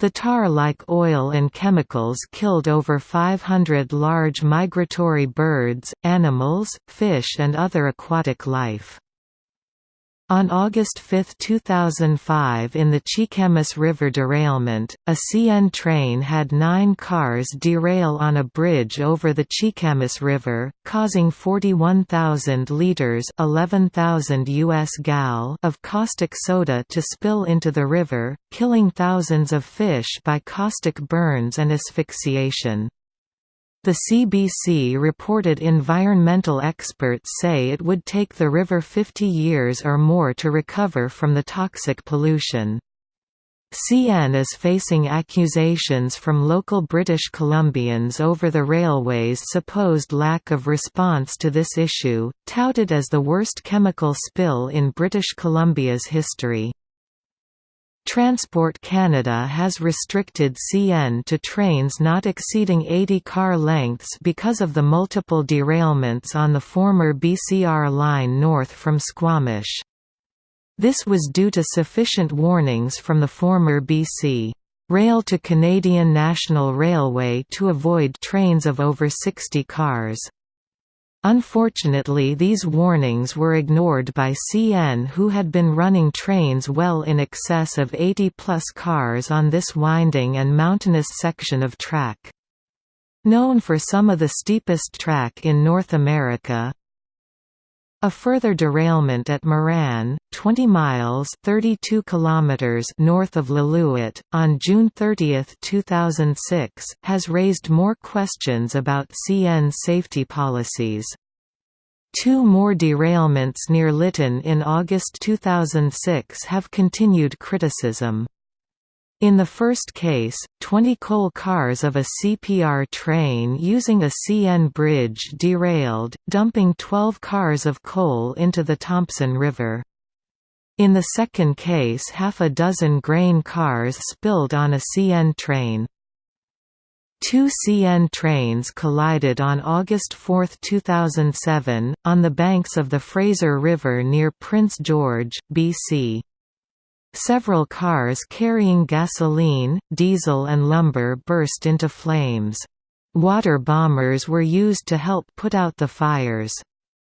The tar-like oil and chemicals killed over 500 large migratory birds, animals, fish and other aquatic life. On August 5, 2005 in the Cheakamus River derailment, a CN train had nine cars derail on a bridge over the Cheakamus River, causing 41,000 litres 11,000 US gal of caustic soda to spill into the river, killing thousands of fish by caustic burns and asphyxiation. The CBC reported environmental experts say it would take the river 50 years or more to recover from the toxic pollution. CN is facing accusations from local British Columbians over the railway's supposed lack of response to this issue, touted as the worst chemical spill in British Columbia's history. Transport Canada has restricted CN to trains not exceeding 80 car lengths because of the multiple derailments on the former BCR line north from Squamish. This was due to sufficient warnings from the former BC. Rail to Canadian National Railway to avoid trains of over 60 cars. Unfortunately these warnings were ignored by CN who had been running trains well in excess of 80-plus cars on this winding and mountainous section of track. Known for some of the steepest track in North America, a further derailment at Moran, 20 miles 32 kilometers north of Lillooet, on June 30, 2006, has raised more questions about CN safety policies. Two more derailments near Lytton in August 2006 have continued criticism. In the first case, 20 coal cars of a CPR train using a CN bridge derailed, dumping 12 cars of coal into the Thompson River. In the second case half a dozen grain cars spilled on a CN train. Two CN trains collided on August 4, 2007, on the banks of the Fraser River near Prince George, BC. Several cars carrying gasoline, diesel and lumber burst into flames. Water bombers were used to help put out the fires.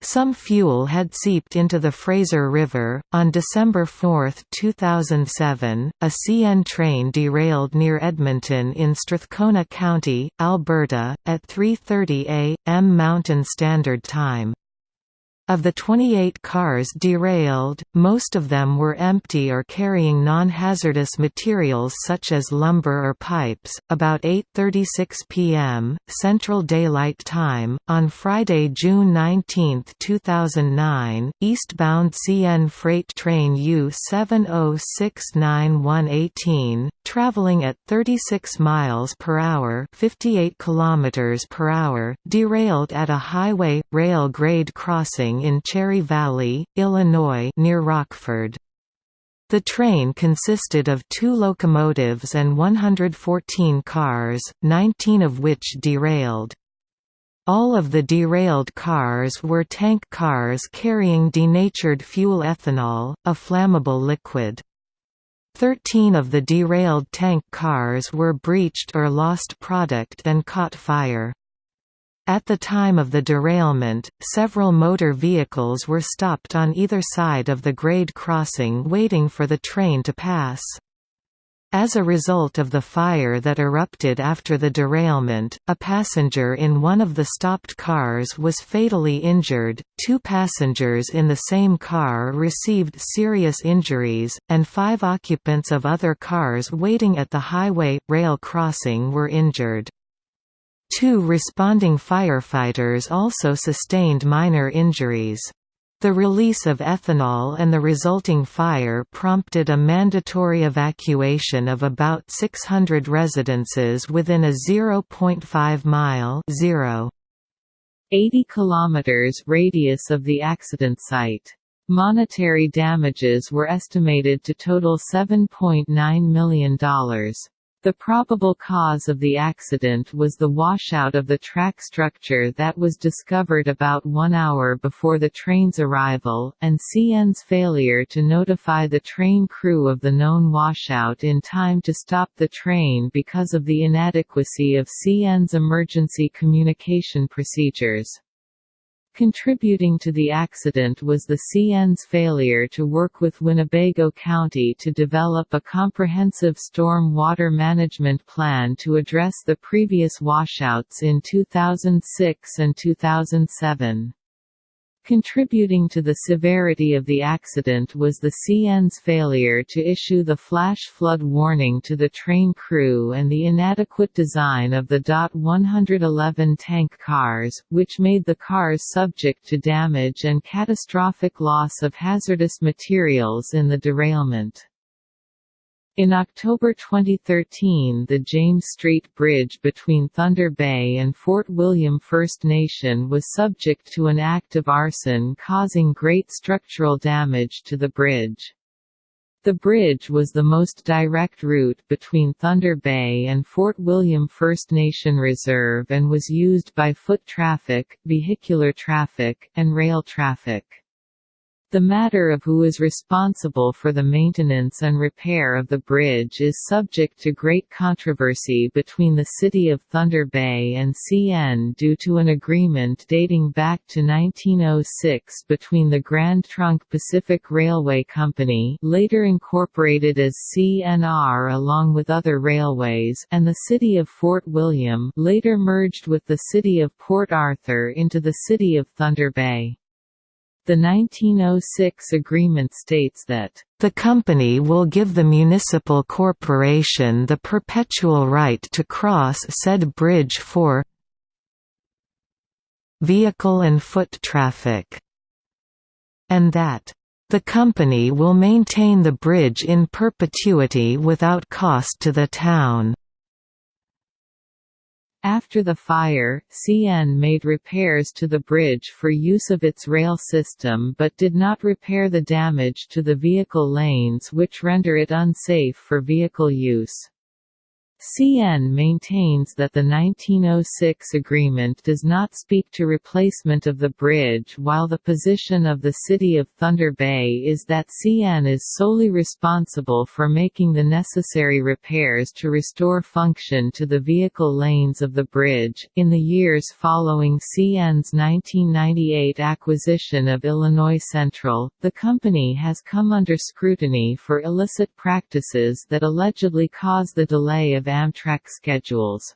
Some fuel had seeped into the Fraser River. On December 4, 2007, a CN train derailed near Edmonton in Strathcona County, Alberta, at 3:30 a.m. Mountain Standard Time. Of the 28 cars derailed, most of them were empty or carrying non-hazardous materials such as lumber or pipes. About 8:36 p.m. Central Daylight Time on Friday, June 19, 2009, eastbound CN freight train U706918, traveling at 36 miles per hour, 58 kilometers per hour, derailed at a highway rail grade crossing in Cherry Valley, Illinois near Rockford. The train consisted of two locomotives and 114 cars, 19 of which derailed. All of the derailed cars were tank cars carrying denatured fuel ethanol, a flammable liquid. Thirteen of the derailed tank cars were breached or lost product and caught fire. At the time of the derailment, several motor vehicles were stopped on either side of the grade crossing waiting for the train to pass. As a result of the fire that erupted after the derailment, a passenger in one of the stopped cars was fatally injured, two passengers in the same car received serious injuries, and five occupants of other cars waiting at the highway rail crossing were injured. Two responding firefighters also sustained minor injuries. The release of ethanol and the resulting fire prompted a mandatory evacuation of about 600 residences within a 0.5-mile 0.
80 km radius of the accident site. Monetary damages were estimated to total $7.9 million. The probable cause of the accident was the washout of the track structure that was discovered about one hour before the train's arrival, and CN's failure to notify the train crew of the known washout in time to stop the train because of the inadequacy of CN's emergency communication procedures. Contributing to the accident was the CN's failure to work with Winnebago County to develop a comprehensive storm water management plan to address the previous washouts in 2006 and 2007. Contributing to the severity of the accident was the CN's failure to issue the flash flood warning to the train crew and the inadequate design of the DOT 111 tank cars, which made the cars subject to damage and catastrophic loss of hazardous materials in the derailment. In October 2013 the James Street Bridge between Thunder Bay and Fort William First Nation was subject to an act of arson causing great structural damage to the bridge. The bridge was the most direct route between Thunder Bay and Fort William First Nation Reserve and was used by foot traffic, vehicular traffic, and rail traffic. The matter of who is responsible for the maintenance and repair of the bridge is subject to great controversy between the City of Thunder Bay and CN due to an agreement dating back to 1906 between the Grand Trunk Pacific Railway Company later incorporated as CNR along with other railways and the City of Fort William later merged with the City of Port Arthur into the City of Thunder Bay. The 1906 agreement states that the company will give the municipal corporation the perpetual right to cross said bridge for vehicle and foot traffic, and that the company will maintain the bridge in perpetuity without cost to the town. After the fire, CN made repairs to the bridge for use of its rail system but did not repair the damage to the vehicle lanes which render it unsafe for vehicle use. CN maintains that the 1906 agreement does not speak to replacement of the bridge while the position of the City of Thunder Bay is that CN is solely responsible for making the necessary repairs to restore function to the vehicle lanes of the bridge. In the years following CN's 1998 acquisition of Illinois Central, the company has come under scrutiny for illicit practices that allegedly cause the delay of Amtrak schedules.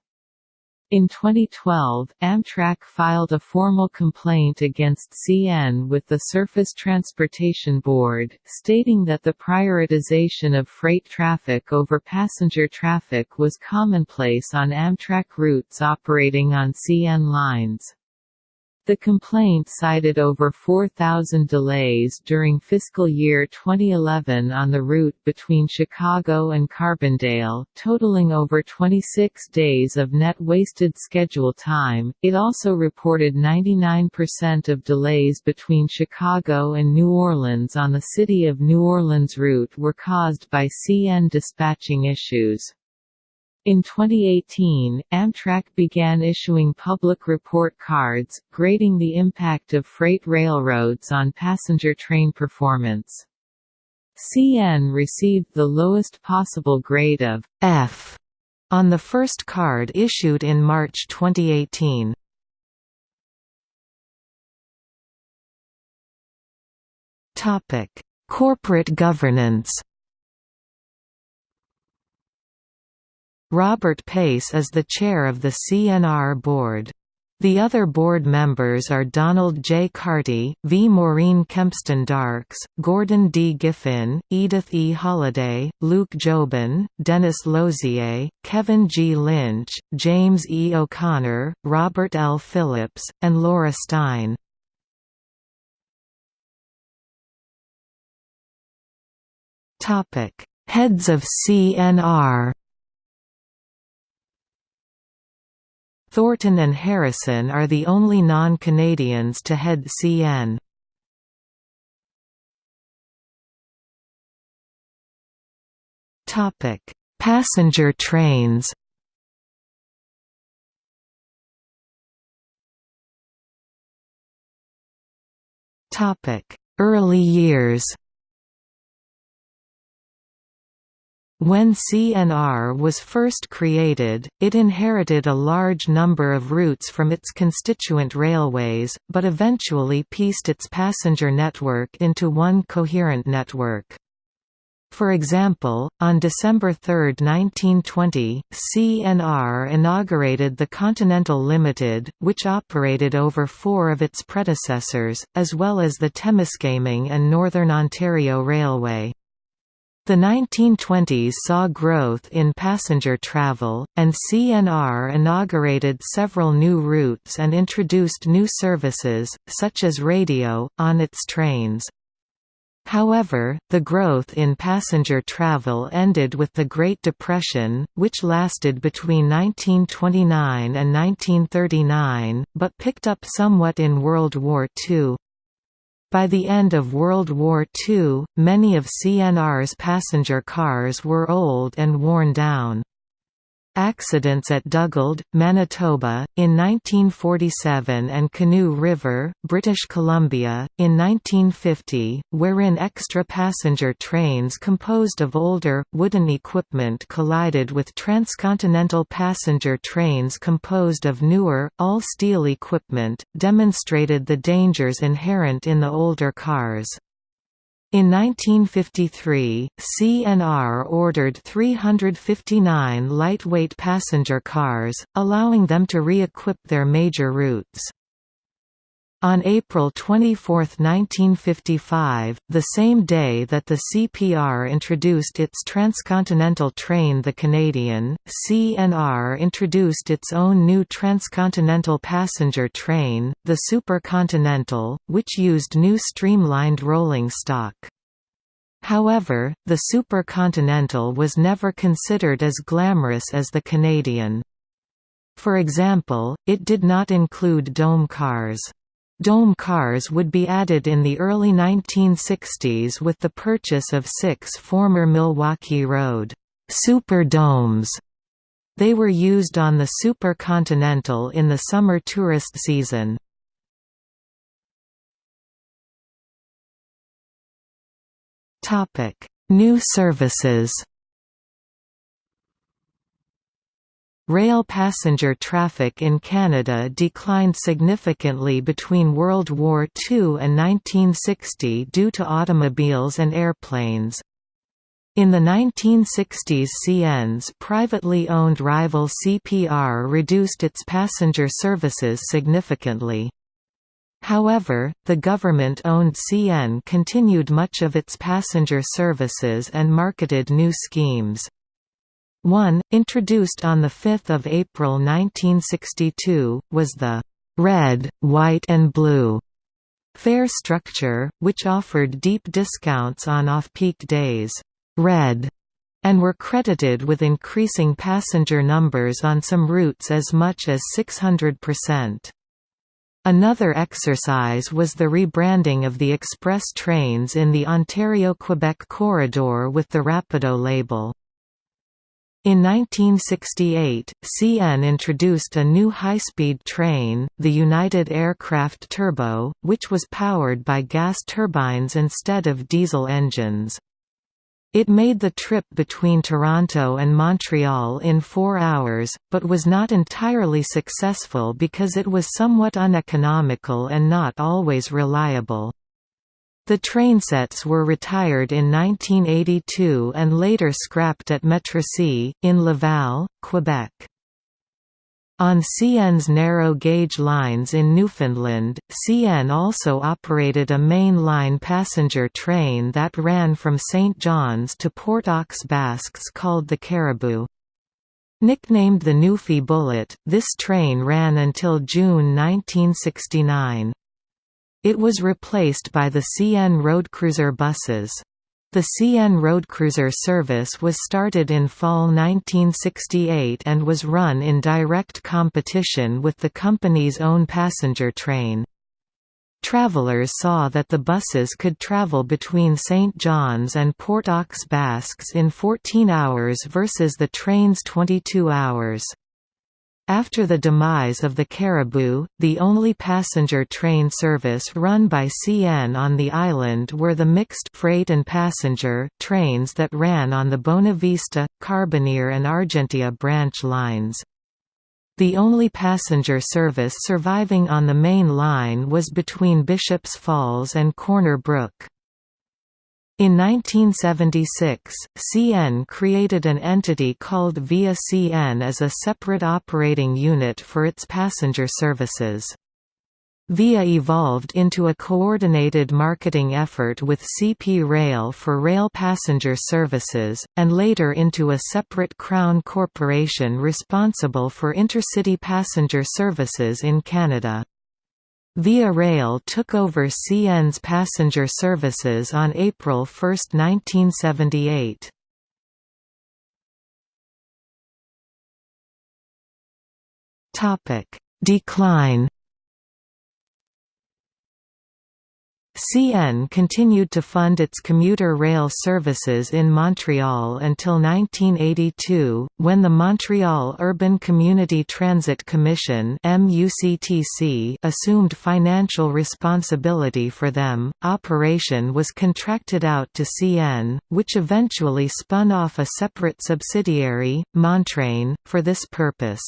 In 2012, Amtrak filed a formal complaint against CN with the Surface Transportation Board, stating that the prioritization of freight traffic over passenger traffic was commonplace on Amtrak routes operating on CN lines. The complaint cited over 4,000 delays during fiscal year 2011 on the route between Chicago and Carbondale, totaling over 26 days of net wasted schedule time. It also reported 99% of delays between Chicago and New Orleans on the City of New Orleans route were caused by CN dispatching issues. In 2018, Amtrak began issuing public report cards, grading the impact of freight railroads on passenger train performance. CN received the lowest possible grade of F on the first card issued in March 2018.
Topic: Corporate governance Robert Pace is the chair of the CNR board. The other board members are Donald J. Carty, V. Maureen Kempston Darkes, Gordon D. Giffen, Edith E. Holiday, Luc Jobin, Denis Losier, Kevin G. Lynch, James E. O'Connor, Robert L. Phillips, and Laura Stein. Heads of CNR Thornton and Harrison are the only non-Canadians to head CN. Topic: Passenger trains. Topic: Early years. When CNR was first created, it inherited a large number of routes from its constituent railways, but eventually pieced its passenger network into one coherent network. For example, on December 3, 1920, CNR inaugurated the Continental Limited, which operated over four of its predecessors, as well as the Temiskaming and Northern Ontario Railway. The 1920s saw growth in passenger travel, and CNR inaugurated several new routes and introduced new services, such as radio, on its trains. However, the growth in passenger travel ended with the Great Depression, which lasted between 1929 and 1939, but picked up somewhat in World War II. By the end of World War II, many of CNR's passenger cars were old and worn down. Accidents at Dugald, Manitoba, in 1947 and Canoe River, British Columbia, in 1950, wherein extra passenger trains composed of older, wooden equipment collided with transcontinental passenger trains composed of newer, all-steel equipment, demonstrated the dangers inherent in the older cars. In 1953, CNR ordered 359 lightweight passenger cars, allowing them to re-equip their major routes. On April 24, 1955, the same day that the CPR introduced its transcontinental train the Canadian, CNR introduced its own new transcontinental passenger train, the Supercontinental, which used new streamlined rolling stock. However, the Supercontinental was never considered as glamorous as the Canadian. For example, it did not include dome cars. Dome cars would be added in the early 1960s with the purchase of six former Milwaukee Road Super Domes. They were used on the Super Continental in the summer tourist season. New services Rail passenger traffic in Canada declined significantly between World War II and 1960 due to automobiles and airplanes. In the 1960s CN's privately owned rival CPR reduced its passenger services significantly. However, the government-owned CN continued much of its passenger services and marketed new schemes. One, introduced on 5 April 1962, was the «red, white and blue» fare structure, which offered deep discounts on off-peak days «red» and were credited with increasing passenger numbers on some routes as much as 600%. Another exercise was the rebranding of the express trains in the Ontario-Quebec corridor with the Rapido label. In 1968, CN introduced a new high-speed train, the United Aircraft Turbo, which was powered by gas turbines instead of diesel engines. It made the trip between Toronto and Montreal in four hours, but was not entirely successful because it was somewhat uneconomical and not always reliable. The trainsets were retired in 1982 and later scrapped at Metrosy, in Laval, Quebec. On CN's narrow-gauge lines in Newfoundland, CN also operated a main-line passenger train that ran from St. John's to Port aux Basques called the Caribou. Nicknamed the Newfie Bullet, this train ran until June 1969. It was replaced by the CN roadcruiser buses. The CN Roadcruiser service was started in fall 1968 and was run in direct competition with the company's own passenger train. Travelers saw that the buses could travel between St. John's and Port aux Basques in 14 hours versus the train's 22 hours. After the demise of the Caribou, the only passenger train service run by CN on the island were the mixed freight and passenger trains that ran on the Bonavista, Carbonear and Argentia branch lines. The only passenger service surviving on the main line was between Bishops Falls and Corner Brook. In 1976, CN created an entity called Via CN as a separate operating unit for its passenger services. VIA evolved into a coordinated marketing effort with CP Rail for rail passenger services, and later into a separate Crown corporation responsible for intercity passenger services in Canada. Via Rail took over CN's passenger services on April 1, 1978. Decline CN continued to fund its commuter rail services in Montreal until 1982, when the Montreal Urban Community Transit Commission assumed financial responsibility for them. Operation was contracted out to CN, which eventually spun off a separate subsidiary, Montrain, for this purpose.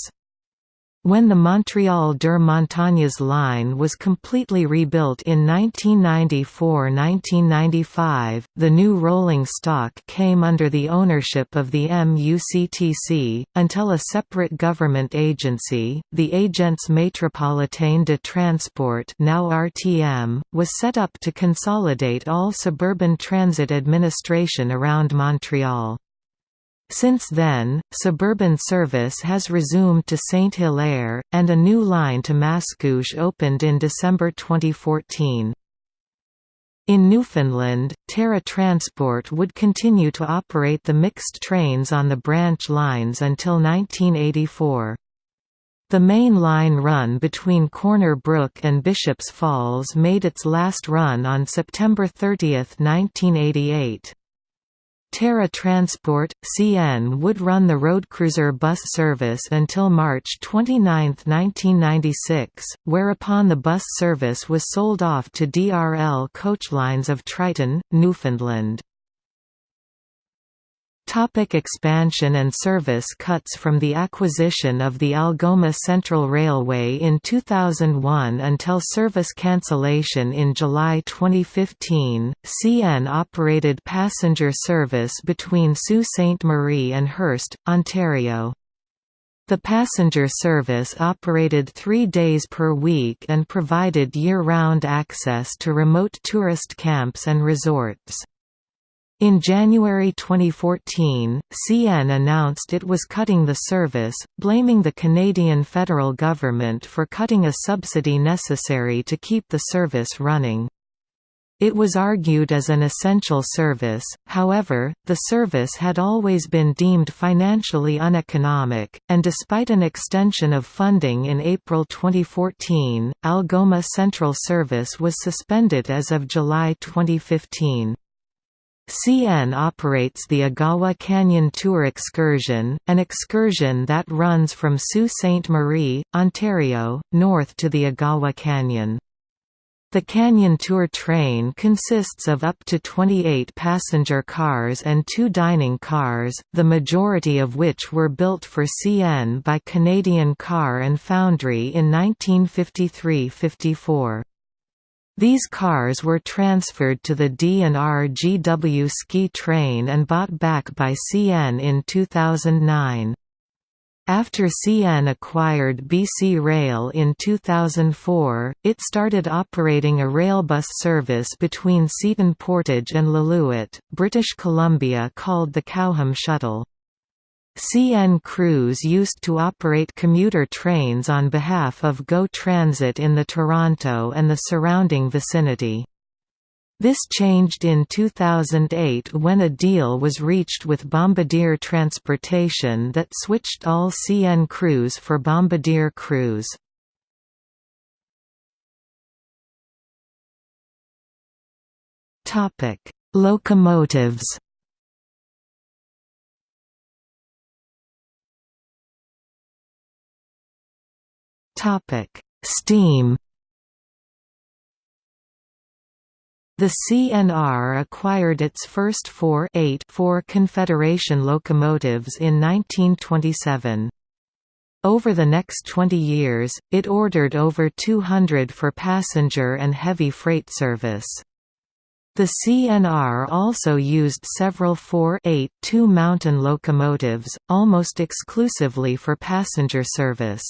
When the Montreal Deux Montagnes line was completely rebuilt in 1994–1995, the new rolling stock came under the ownership of the MUCTC, until a separate government agency, the Agence Métropolitaine de Transport now RTM, was set up to consolidate all suburban transit administration around Montreal. Since then, suburban service has resumed to Saint-Hilaire, and a new line to Mascouche opened in December 2014. In Newfoundland, Terra Transport would continue to operate the mixed trains on the branch lines until 1984. The main line run between Corner Brook and Bishops Falls made its last run on September 30, 1988. Terra Transport, CN would run the roadcruiser bus service until March 29, 1996, whereupon the bus service was sold off to DRL Coachlines of Triton, Newfoundland. Topic expansion and service cuts From the acquisition of the Algoma Central Railway in 2001 until service cancellation in July 2015, CN operated passenger service between Sault Ste. Marie and Hearst, Ontario. The passenger service operated three days per week and provided year-round access to remote tourist camps and resorts. In January 2014, CN announced it was cutting the service, blaming the Canadian federal government for cutting a subsidy necessary to keep the service running. It was argued as an essential service, however, the service had always been deemed financially uneconomic, and despite an extension of funding in April 2014, Algoma Central Service was suspended as of July 2015. CN operates the Agawa Canyon Tour Excursion, an excursion that runs from Sault Ste. Marie, Ontario, north to the Agawa Canyon. The Canyon Tour train consists of up to 28 passenger cars and two dining cars, the majority of which were built for CN by Canadian Car and Foundry in 1953–54. These cars were transferred to the D&R GW Ski train and bought back by CN in 2009. After CN acquired BC Rail in 2004, it started operating a railbus service between Seaton Portage and Lillooet, British Columbia called the Kaoham Shuttle. CN Crews used to operate commuter trains on behalf of GO Transit in the Toronto and the surrounding vicinity. This changed in 2008 when a deal was reached with Bombardier Transportation that switched all CN crews for Bombardier crews. Locomotives Steam The CNR acquired its first four 8 4 Confederation locomotives in 1927. Over the next 20 years, it ordered over 200 for passenger and heavy freight service. The CNR also used several 4-8-2 mountain locomotives, almost exclusively for passenger service.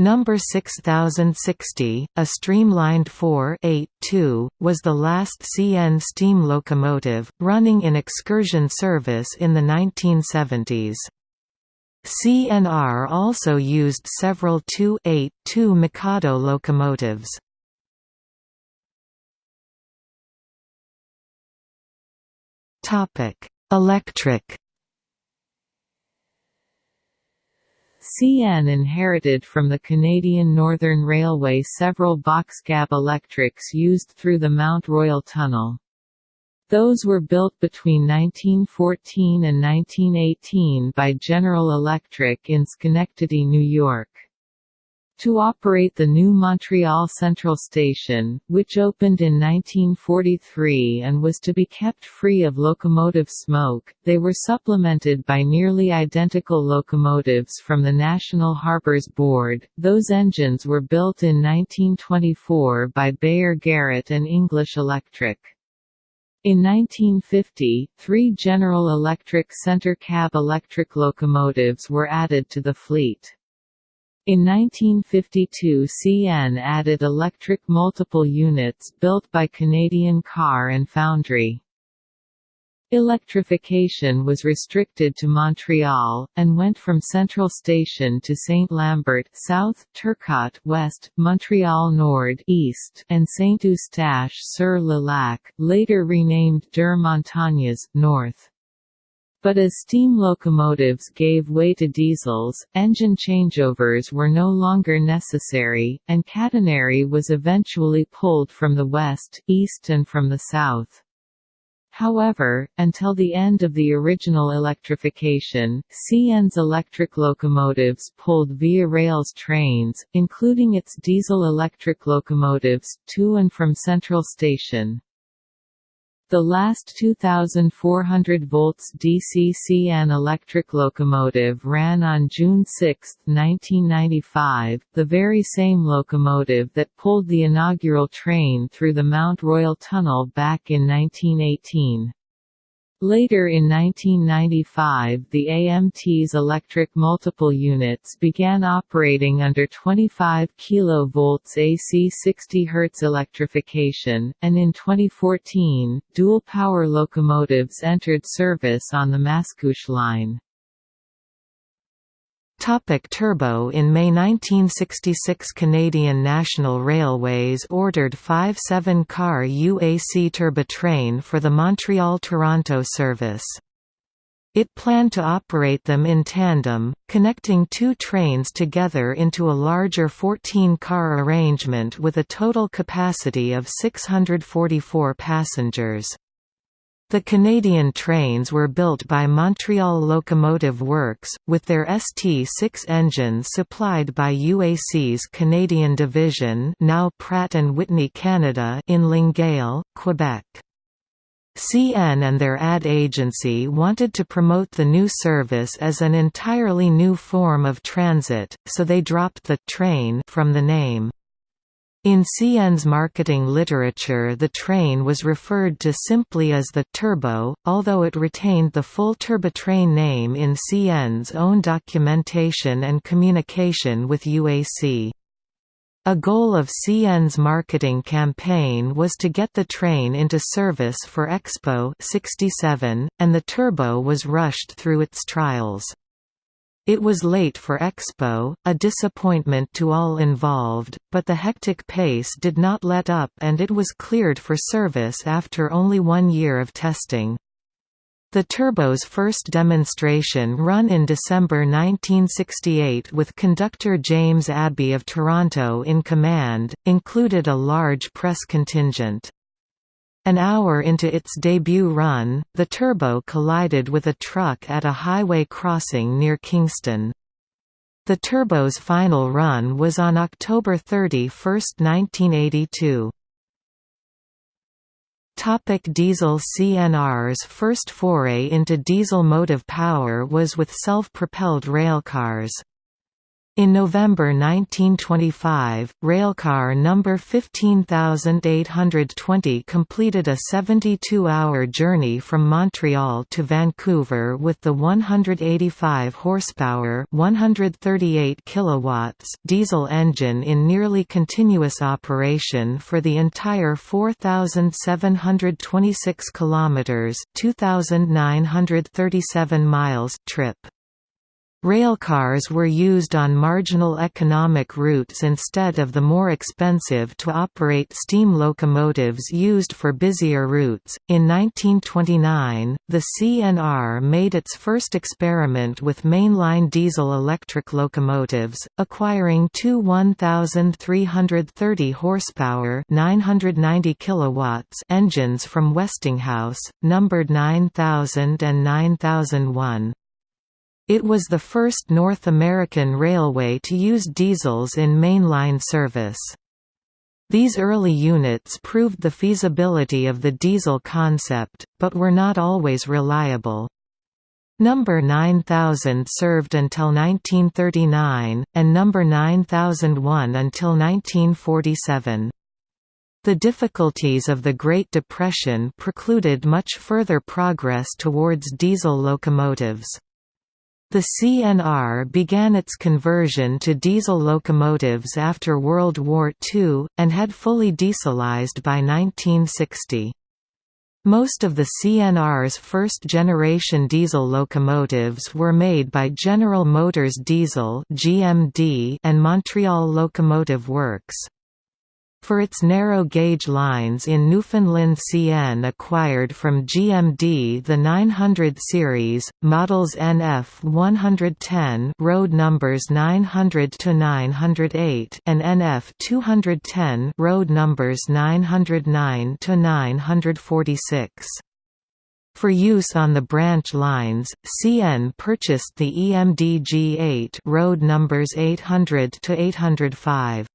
Number 6060, a streamlined 4-8-2, was the last CN steam locomotive, running in excursion service in the 1970s. CNR also used several 2-8-2 Mikado locomotives. Electric
CN inherited from the Canadian Northern Railway several box-cab electrics used through the Mount Royal Tunnel. Those were built between 1914 and 1918 by General Electric in Schenectady, New York to operate the new Montreal Central Station, which opened in 1943 and was to be kept free of locomotive smoke. They were supplemented by nearly identical locomotives from the National Harbors Board. Those engines were built in 1924 by Beyer Garrett and English Electric. In 1950, three General Electric center cab electric locomotives were added to the fleet. In 1952 CN added electric multiple units built by Canadian Car and Foundry. Electrification was restricted to Montreal, and went from Central Station to Saint-Lambert south, Turcotte west, Montreal Nord east, and Saint-Eustache-sur-le-Lac, later renamed Deux Montagnes, north. But as steam locomotives gave way to diesels, engine changeovers were no longer necessary, and catenary was eventually pulled from the west, east and from the south. However, until the end of the original electrification, CN's electric locomotives pulled Via Rail's trains, including its diesel-electric locomotives, to and from Central Station. The last 2,400 volts DCCN electric locomotive ran on June 6, 1995, the very same locomotive that pulled the inaugural train through the Mount Royal Tunnel back in 1918. Later in 1995 the AMT's electric multiple units began operating under 25 kV AC 60 Hz electrification, and in 2014, dual-power locomotives entered service on the Mascouche line.
Topic turbo In May 1966 Canadian National Railways ordered five seven-car UAC turbotrain for the Montreal–Toronto service. It planned to operate them in tandem, connecting two trains together into a larger 14-car arrangement with a total capacity of 644 passengers. The Canadian trains were built by Montreal Locomotive Works, with their ST6 engines supplied by UAC's Canadian division now Pratt & Whitney Canada in Longueuil, Quebec. CN and their ad agency wanted to promote the new service as an entirely new form of transit, so they dropped the «train» from the name. In CN's marketing literature the train was referred to simply as the «Turbo», although it retained the full Turbotrain name in CN's own documentation and communication with UAC. A goal of CN's marketing campaign was to get the train into service for Expo 67, and the Turbo was rushed through its trials. It was late for Expo, a disappointment to all involved, but the hectic pace did not let up and it was cleared for service after only one year of testing. The Turbo's first demonstration run in December 1968 with conductor James Abbey of Toronto in command, included a large press contingent. An hour into its debut run, the Turbo collided with a truck at a highway crossing near Kingston. The Turbo's final run was on October 31, 1982. Topic diesel CNR's first foray into diesel motive power was with self-propelled railcars. In November 1925, railcar number 15820 completed a 72-hour journey from Montreal to Vancouver with the 185 horsepower, 138 kilowatts diesel engine in nearly continuous operation for the entire 4726 kilometers, 2937 miles trip. Railcars were used on marginal economic routes instead of the more expensive to operate steam locomotives used for busier routes. In 1929, the CNR made its first experiment with mainline diesel electric locomotives, acquiring two 1,330 horsepower (990 kilowatts) engines from Westinghouse, numbered 9000 and 9001. It was the first North American railway to use diesels in mainline service. These early units proved the feasibility of the diesel concept, but were not always reliable. Number 9000 served until 1939, and Number 9001 until 1947. The difficulties of the Great Depression precluded much further progress towards diesel locomotives. The CNR began its conversion to diesel locomotives after World War II, and had fully dieselized by 1960. Most of the CNR's first-generation diesel locomotives were made by General Motors Diesel and Montreal Locomotive Works. For its narrow-gauge lines in Newfoundland CN acquired from GMD the 900 series, models NF 110 road numbers 900 to 908 and NF 210 road numbers 909 to 946. For use on the branch lines, CN purchased the EMD G8 road numbers 800 to 805.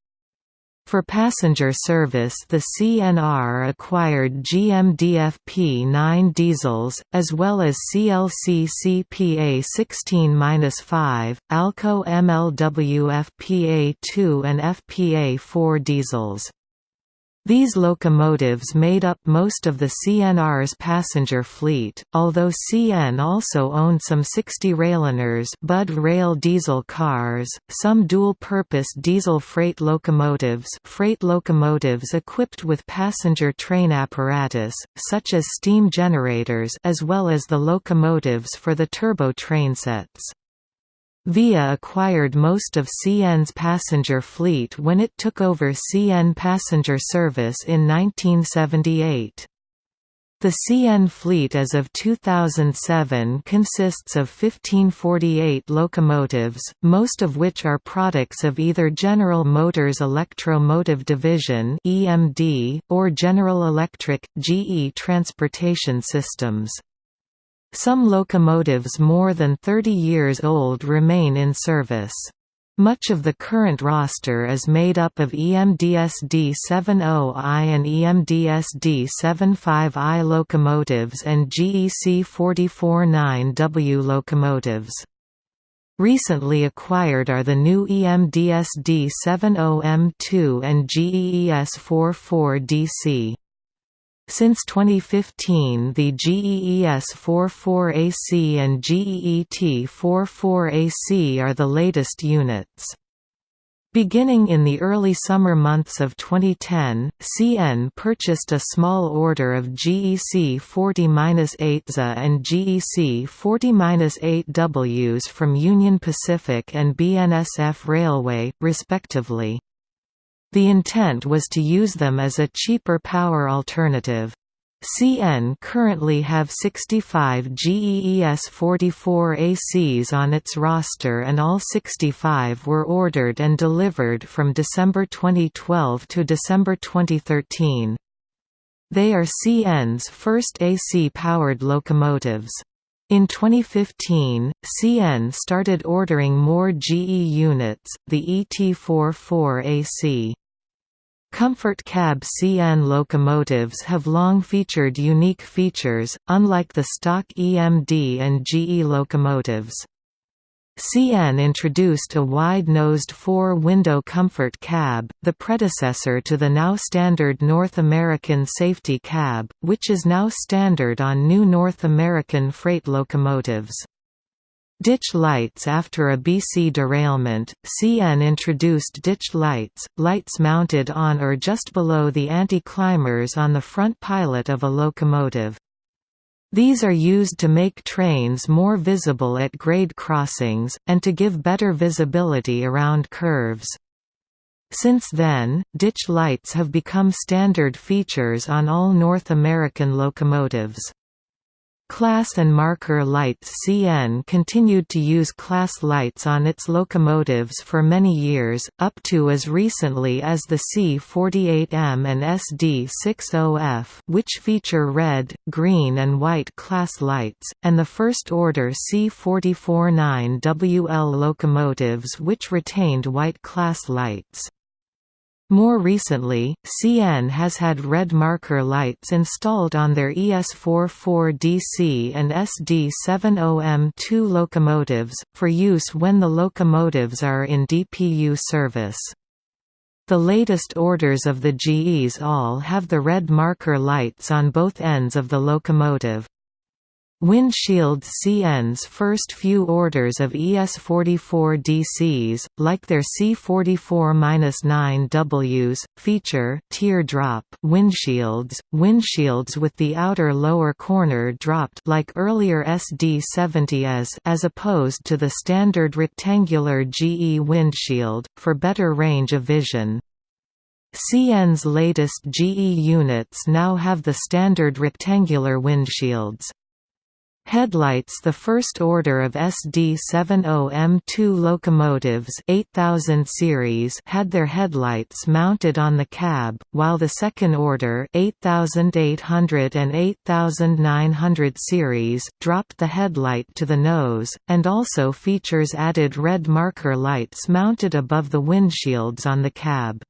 For passenger service the CNR acquired GMDFP-9 diesels, as well as CLC CPA 16-5, ALCO MLW FPA-2 and FPA-4 diesels. These locomotives made up most of the CNR's passenger fleet, although CN also owned some 60 Railiners Budd Rail diesel cars, some dual-purpose diesel freight locomotives freight locomotives equipped with passenger train apparatus, such as steam generators as well as the locomotives for the turbo trainsets. VIA acquired most of CN's passenger fleet when it took over CN passenger service in 1978. The CN fleet as of 2007 consists of 1548 locomotives, most of which are products of either General Motors Electro-Motive Division or General Electric, GE Transportation Systems. Some locomotives more than 30 years old remain in service. Much of the current roster is made up of EMDSD 70I and EMDSD 75I locomotives and GEC 449W locomotives. Recently acquired are the new EMDSD 70M2 and GEES 44DC. Since 2015 the GEES 44AC and GEET 44AC are the latest units. Beginning in the early summer months of 2010, CN purchased a small order of GEC 40-8ZA and GEC 40-8Ws from Union Pacific and BNSF Railway, respectively. The intent was to use them as a cheaper power alternative. CN currently have 65 GEES 44 ACs on its roster and all 65 were ordered and delivered from December 2012 to December 2013. They are CN's first AC-powered locomotives. In 2015, CN started ordering more GE units, the ET44 AC. Comfort cab CN locomotives have long featured unique features, unlike the stock EMD and GE locomotives. CN introduced a wide-nosed four-window comfort cab, the predecessor to the now standard North American safety cab, which is now standard on new North American freight locomotives. Ditch lights After a BC derailment, CN introduced ditch lights, lights mounted on or just below the anti-climbers on the front pilot of a locomotive. These are used to make trains more visible at grade crossings, and to give better visibility around curves. Since then, ditch lights have become standard features on all North American locomotives. Class and marker lights CN continued to use class lights on its locomotives for many years, up to as recently as the C48M and SD60F which feature red, green and white class lights, and the first-order C449WL locomotives which retained white class lights. More recently, CN has had red marker lights installed on their ES44DC and SD70M2 locomotives, for use when the locomotives are in DPU service. The latest orders of the GEs all have the red marker lights on both ends of the locomotive. Windshield CN's first few orders of ES44 DCs, like their C44-9Ws, feature teardrop windshields, windshields with the outer lower corner dropped like earlier SD70s as opposed to the standard rectangular GE windshield, for better range of vision. CN's latest GE units now have the standard rectangular windshields. Headlights The first order of SD70M2 locomotives 8000 series had their headlights mounted on the cab, while the second order 8800 and 8900 series dropped the headlight to the nose, and also features added red marker lights mounted above the windshields on the cab.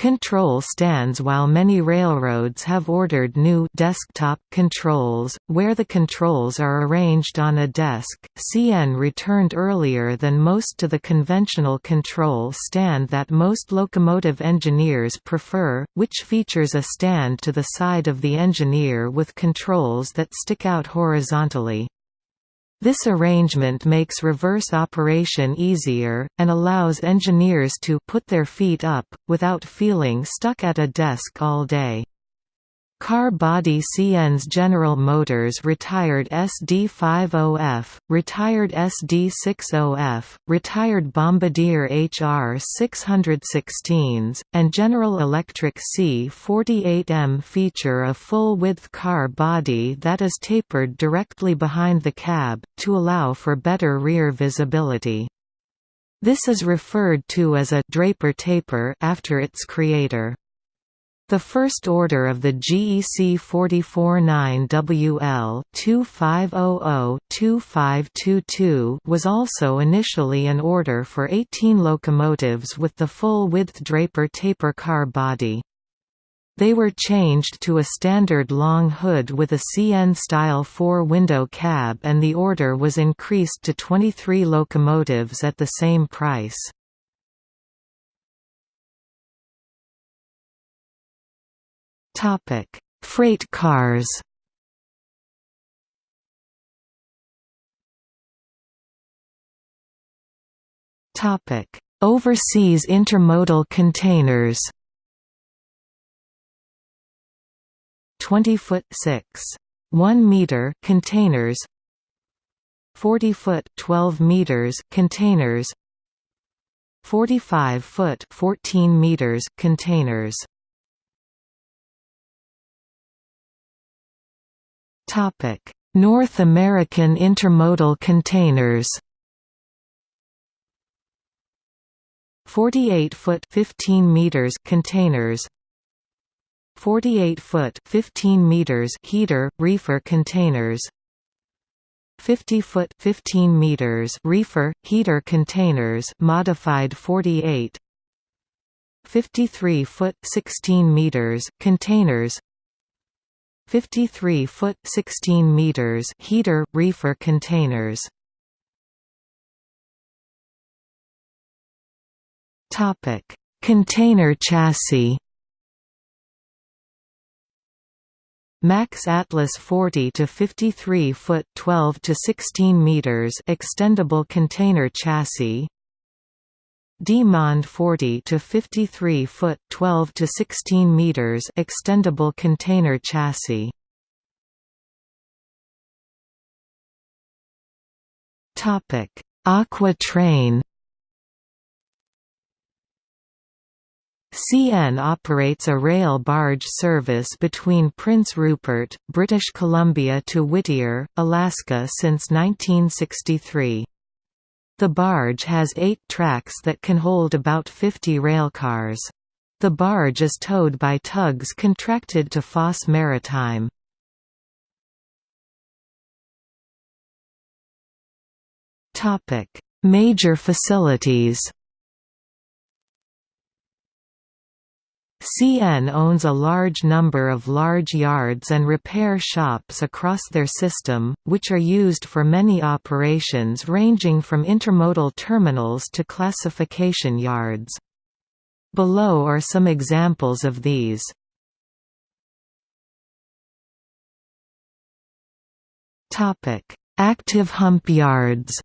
Control stands While many railroads have ordered new desktop controls, where the controls are arranged on a desk, CN returned earlier than most to the conventional control stand that most locomotive engineers prefer, which features a stand to the side of the engineer with controls that stick out horizontally. This arrangement makes reverse operation easier, and allows engineers to put their feet up, without feeling stuck at a desk all day. Car body CN's General Motors retired SD50F, retired SD60F, retired Bombardier HR 616s, and General Electric C48M feature a full-width car body that is tapered directly behind the cab, to allow for better rear visibility. This is referred to as a «Draper taper» after its creator. The first order of the GEC 449WL 2500-2522 was also initially an order for 18 locomotives with the full-width Draper taper car body. They were changed to a standard long hood with a CN-style four-window cab and the order was increased to 23 locomotives at the same price. Freight cars Topic: Overseas intermodal containers 20 foot 6 1 meter containers 40 foot 12 meters containers 45 foot 14 meters containers North American intermodal containers 48 foot 15 meters containers 48 foot 15 meters heater reefer containers 50 foot 15 meters reefer heater containers modified 48 53 foot 16 meters containers 53 foot 16 meters heater reefer containers. Topic. Container chassis. Max Atlas 40 to 53 foot 12 to 16 meters extendable container chassis D-Monde 40 to 53 foot 12 to 16 meters extendable container chassis Topic Aqua Train CN operates a rail barge service between Prince Rupert, British Columbia to Whittier, Alaska since 1963. The barge has eight tracks that can hold about 50 railcars. The barge is towed by tugs contracted to Foss Maritime. Major facilities CN owns a large number of large yards and repair shops across their system, which are used for many operations ranging from intermodal terminals to classification yards. Below are some examples of these. Active hump yards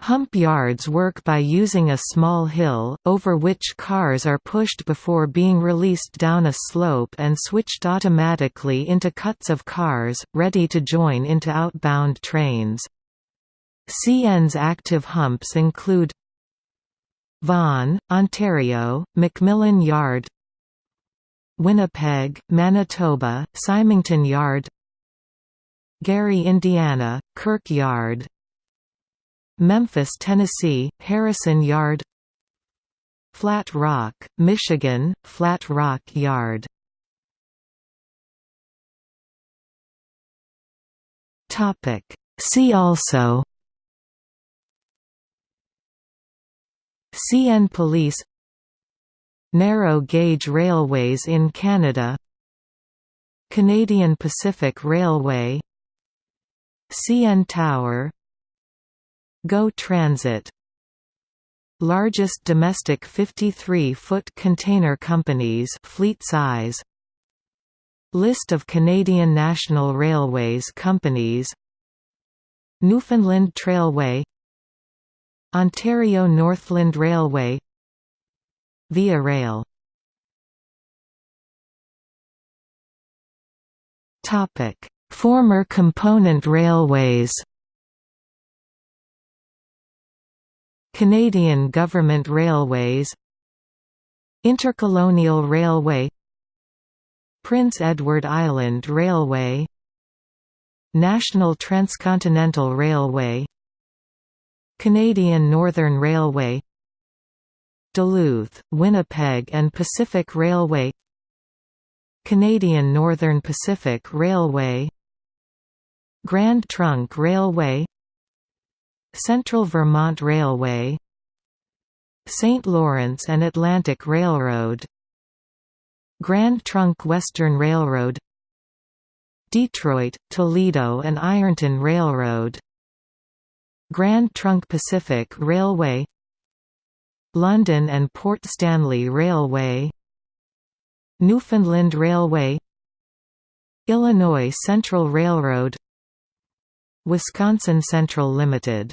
Hump yards work by using a small hill, over which cars are pushed before being released down a slope and switched automatically into cuts of cars, ready to join into outbound trains. CN's active humps include Vaughan, Ontario, Macmillan Yard Winnipeg, Manitoba, Symington Yard Gary, Indiana, Kirk Yard Memphis, Tennessee, Harrison Yard Flat Rock, Michigan, Flat Rock Yard. See also CN Police Narrow gauge railways in Canada Canadian Pacific Railway CN Tower GO Transit. Largest domestic 53-foot container companies fleet size. List of Canadian National Railways companies. Newfoundland Trailway. Ontario Northland Railway. Via Rail. Former component railways Canadian Government Railways Intercolonial Railway Prince Edward Island Railway National Transcontinental Railway Canadian Northern Railway Duluth, Winnipeg and Pacific Railway Canadian Northern Pacific Railway Grand Trunk Railway Central Vermont Railway St. Lawrence and Atlantic Railroad Grand Trunk Western Railroad Detroit, Toledo and Ironton Railroad Grand Trunk Pacific Railway London and Port Stanley Railway Newfoundland Railway Illinois Central Railroad Wisconsin Central Limited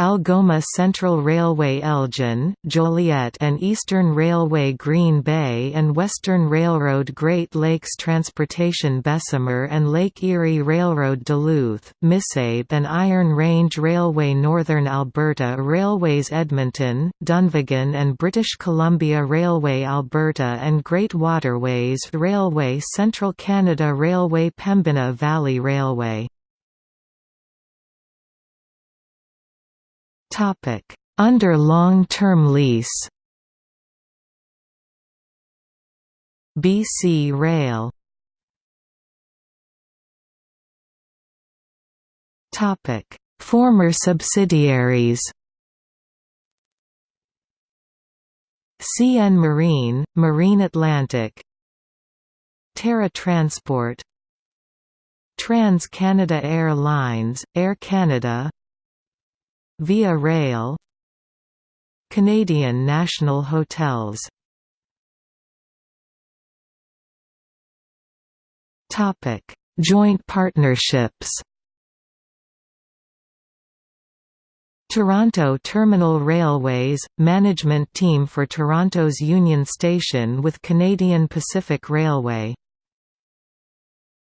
Algoma Central Railway Elgin, Joliet and Eastern Railway Green Bay and Western Railroad Great Lakes Transportation Bessemer and Lake Erie Railroad Duluth, Missabe and Iron Range Railway Northern Alberta Railways Edmonton, Dunvegan and British Columbia Railway Alberta and Great Waterways Railway Central Canada Railway Pembina Valley Railway
Topic: Under long-term lease.
BC Rail.
Topic: Former subsidiaries.
CN Marine, Marine Atlantic Terra Transport Trans-Canada Airlines, Air Canada Via Rail Canadian National Hotels.
Topic: Joint partnerships.
Toronto Terminal Railways – Management team for Toronto's Union Station with Canadian Pacific Railway